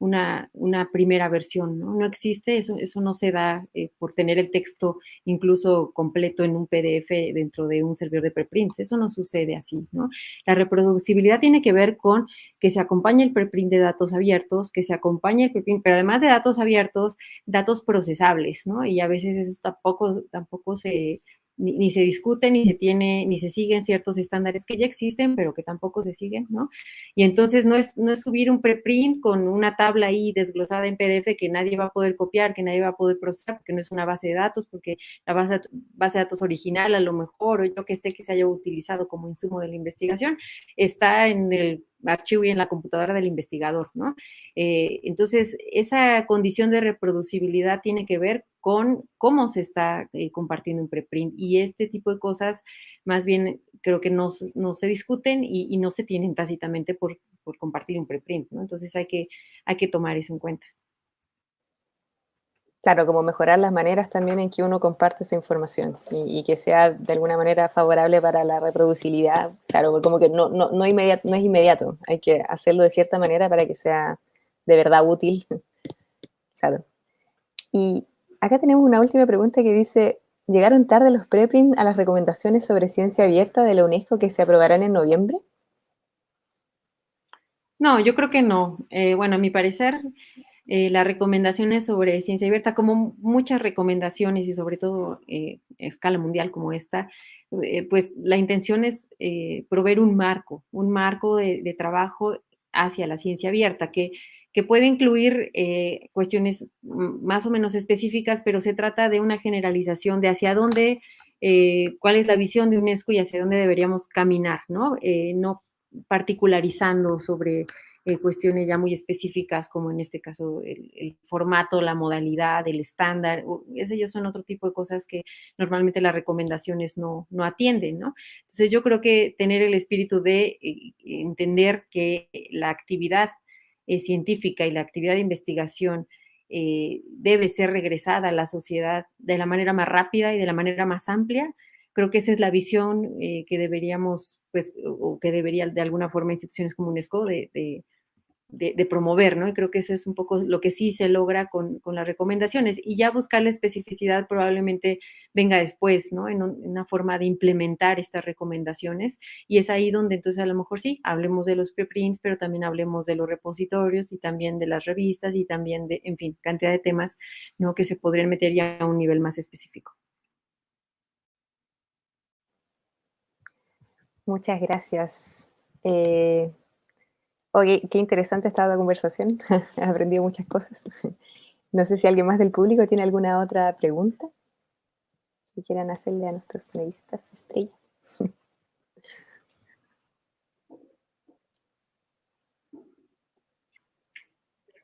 una, una primera versión, ¿no? No existe, eso, eso no se da eh, por tener el texto incluso completo en un PDF dentro de un servidor de preprints, eso no sucede así, ¿no? La reproducibilidad tiene que ver con que se acompañe el preprint de datos abiertos, que se acompañe el preprint, pero además de datos abiertos, datos procesables, ¿no? Y a veces eso tampoco, tampoco se, ni, se discute, ni se tiene, ni se siguen ciertos estándares que ya existen, pero que tampoco se siguen, ¿no? Y entonces no es, no es subir un preprint con una tabla ahí desglosada en PDF que nadie va a poder copiar, que nadie va a poder procesar, porque no es una base de datos, porque la base, base de datos original a lo mejor, o yo que sé que se haya utilizado como insumo de la investigación, está en el archivo y en la computadora del investigador, ¿no? Eh, entonces, esa condición de reproducibilidad tiene que ver con cómo se está eh, compartiendo un preprint y este tipo de cosas más bien creo que no, no se discuten y, no se tienen tácitamente por, por compartir un preprint, ¿no? Entonces hay que, hay que tomar eso en cuenta. Claro, como mejorar las maneras también en que uno comparte esa información y, que sea de alguna manera favorable para la reproducibilidad. Claro, como que no, no, no es inmediato, hay que hacerlo de cierta manera para que sea de verdad útil. [LAUGHS] Claro. Y acá tenemos una última pregunta que dice, ¿llegaron tarde los preprints a las recomendaciones sobre ciencia abierta de la UNESCO que se aprobarán en noviembre? No, yo creo que no. Eh, bueno, a mi parecer, eh, las recomendaciones sobre ciencia abierta, como muchas recomendaciones y sobre todo eh, a escala mundial como esta, eh, pues la intención es eh, proveer un marco, un marco de, de, trabajo hacia la ciencia abierta, que, que puede incluir cuestiones más o menos específicas, pero se trata de una generalización de hacia dónde, cuál es la visión de UNESCO y hacia dónde deberíamos caminar, ¿no? no particularizando sobre eh, cuestiones ya muy específicas, como en este caso el, formato, la modalidad, el estándar, esos son otro tipo de cosas que normalmente las recomendaciones no, no atienden, ¿no? Entonces yo creo que tener el espíritu de eh, entender que la actividad eh, científica y la actividad de investigación eh, debe ser regresada a la sociedad de la manera más rápida y de la manera más amplia, creo que esa es la visión eh, que deberíamos, pues, o que debería de alguna forma instituciones como UNESCO de, de, promover, ¿no? Y creo que eso es un poco lo que sí se logra con, con las recomendaciones. Y ya buscar la especificidad probablemente venga después, ¿no? En, una forma de implementar estas recomendaciones. Y es ahí donde entonces a lo mejor sí, hablemos de los preprints, pero también hablemos de los repositorios y también de las revistas y también de, en fin, cantidad de temas, ¿no? Que se podrían meter ya a un nivel más específico. Muchas gracias. Eh, oye, qué interesante esta la conversación. [LAUGHS] He aprendido muchas cosas. [LAUGHS] No sé si alguien más del público tiene alguna otra pregunta que quieran hacerle a nuestros panelistas estrellas. [LAUGHS]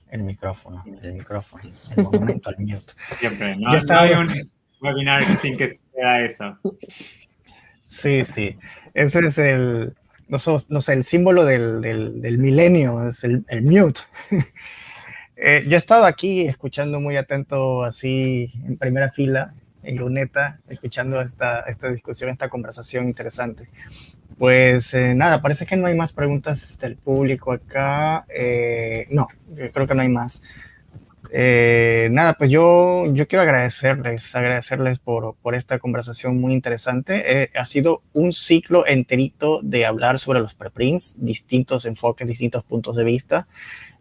El micrófono, el micrófono, el momento al mute. Siempre, no, no hay un webinar sin que sea eso. Sí, sí. Ese es el, no, sé, el símbolo del, del, milenio, es el, el mute. [LAUGHS] eh, yo he estado aquí escuchando muy atento, así en primera fila, en luneta, escuchando esta, esta discusión, esta conversación interesante. Pues eh, nada, parece que no hay más preguntas del público acá. Eh, no, creo que no hay más. Eh, nada, pues yo, yo quiero agradecerles, agradecerles por, por esta conversación muy interesante. Eh, ha sido un ciclo enterito de hablar sobre los preprints, distintos enfoques, distintos puntos de vista.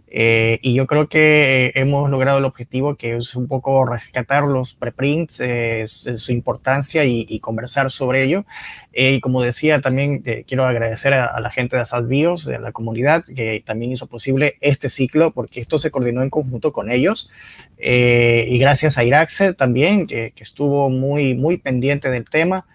Eh, y yo creo que hemos logrado el objetivo que es un poco rescatar los preprints, eh, su importancia y, conversar sobre ello. Eh, y como decía, también quiero agradecer a, la gente de Asad Bios, de la comunidad, que también hizo posible este ciclo, porque esto se coordinó en conjunto con ellos. y gracias a Iraxe también, que, que, estuvo muy, muy pendiente del tema.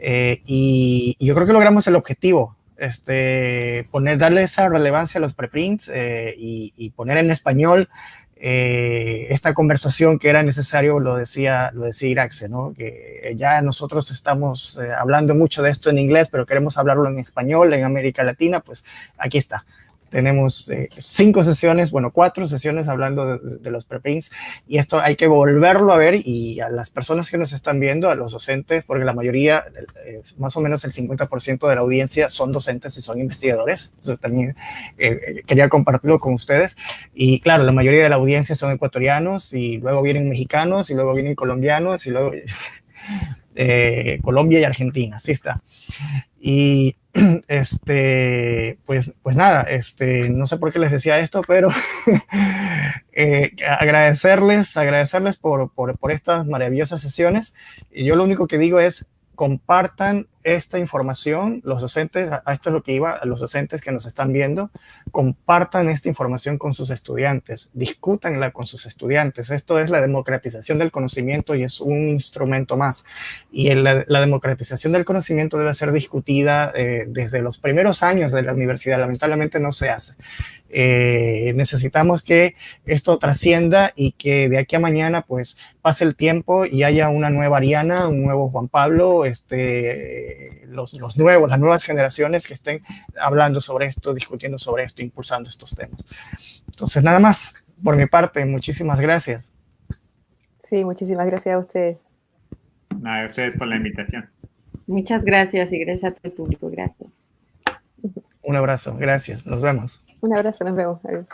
y yo creo que logramos el objetivo este, poner, darle esa relevancia a los preprints eh, y, poner en español eh, esta conversación que era necesario, lo decía, lo decía Iraxe, ¿no? que ya nosotros estamos eh, hablando mucho de esto en inglés, pero queremos hablarlo en español en América Latina, pues aquí está. Tenemos eh, cinco sesiones, bueno, cuatro sesiones hablando de, los preprints y esto hay que volverlo a ver y a las personas que nos están viendo, a los docentes, porque la mayoría, eh, más o menos el 50% de la audiencia son docentes y son investigadores. Entonces también eh, quería compartirlo con ustedes. Y claro, la mayoría de la audiencia son ecuatorianos y luego vienen mexicanos y luego vienen colombianos y luego... [LAUGHS] Colombia y Argentina, así está. Y [CLEARS THROAT] este, pues, pues nada, este, no sé por qué les decía esto, pero [LAUGHS] eh, agradecerles, agradecerles por, por, por, estas maravillosas sesiones. Y yo lo único que digo es, compartan esta información, los docentes, a esto es lo que iba, a los docentes que nos están viendo, compartan esta información con sus estudiantes, discútanla con sus estudiantes. Esto es la democratización del conocimiento y es un instrumento más. Y la, democratización del conocimiento debe ser discutida eh, desde los primeros años de la universidad. Lamentablemente no se hace. Eh, necesitamos que esto trascienda y que de aquí a mañana pues pase el tiempo y haya una nueva Ariana, un nuevo Juan Pablo, este, los, los nuevos, las nuevas generaciones que estén hablando sobre esto, discutiendo sobre esto, impulsando estos temas. Entonces, nada más por mi parte, muchísimas gracias. Sí, muchísimas gracias a ustedes. Nada, a ustedes por la invitación. Muchas gracias y gracias a todo el público. Gracias. Un abrazo, gracias. Nos vemos. Un abrazo, nos vemos. Adiós.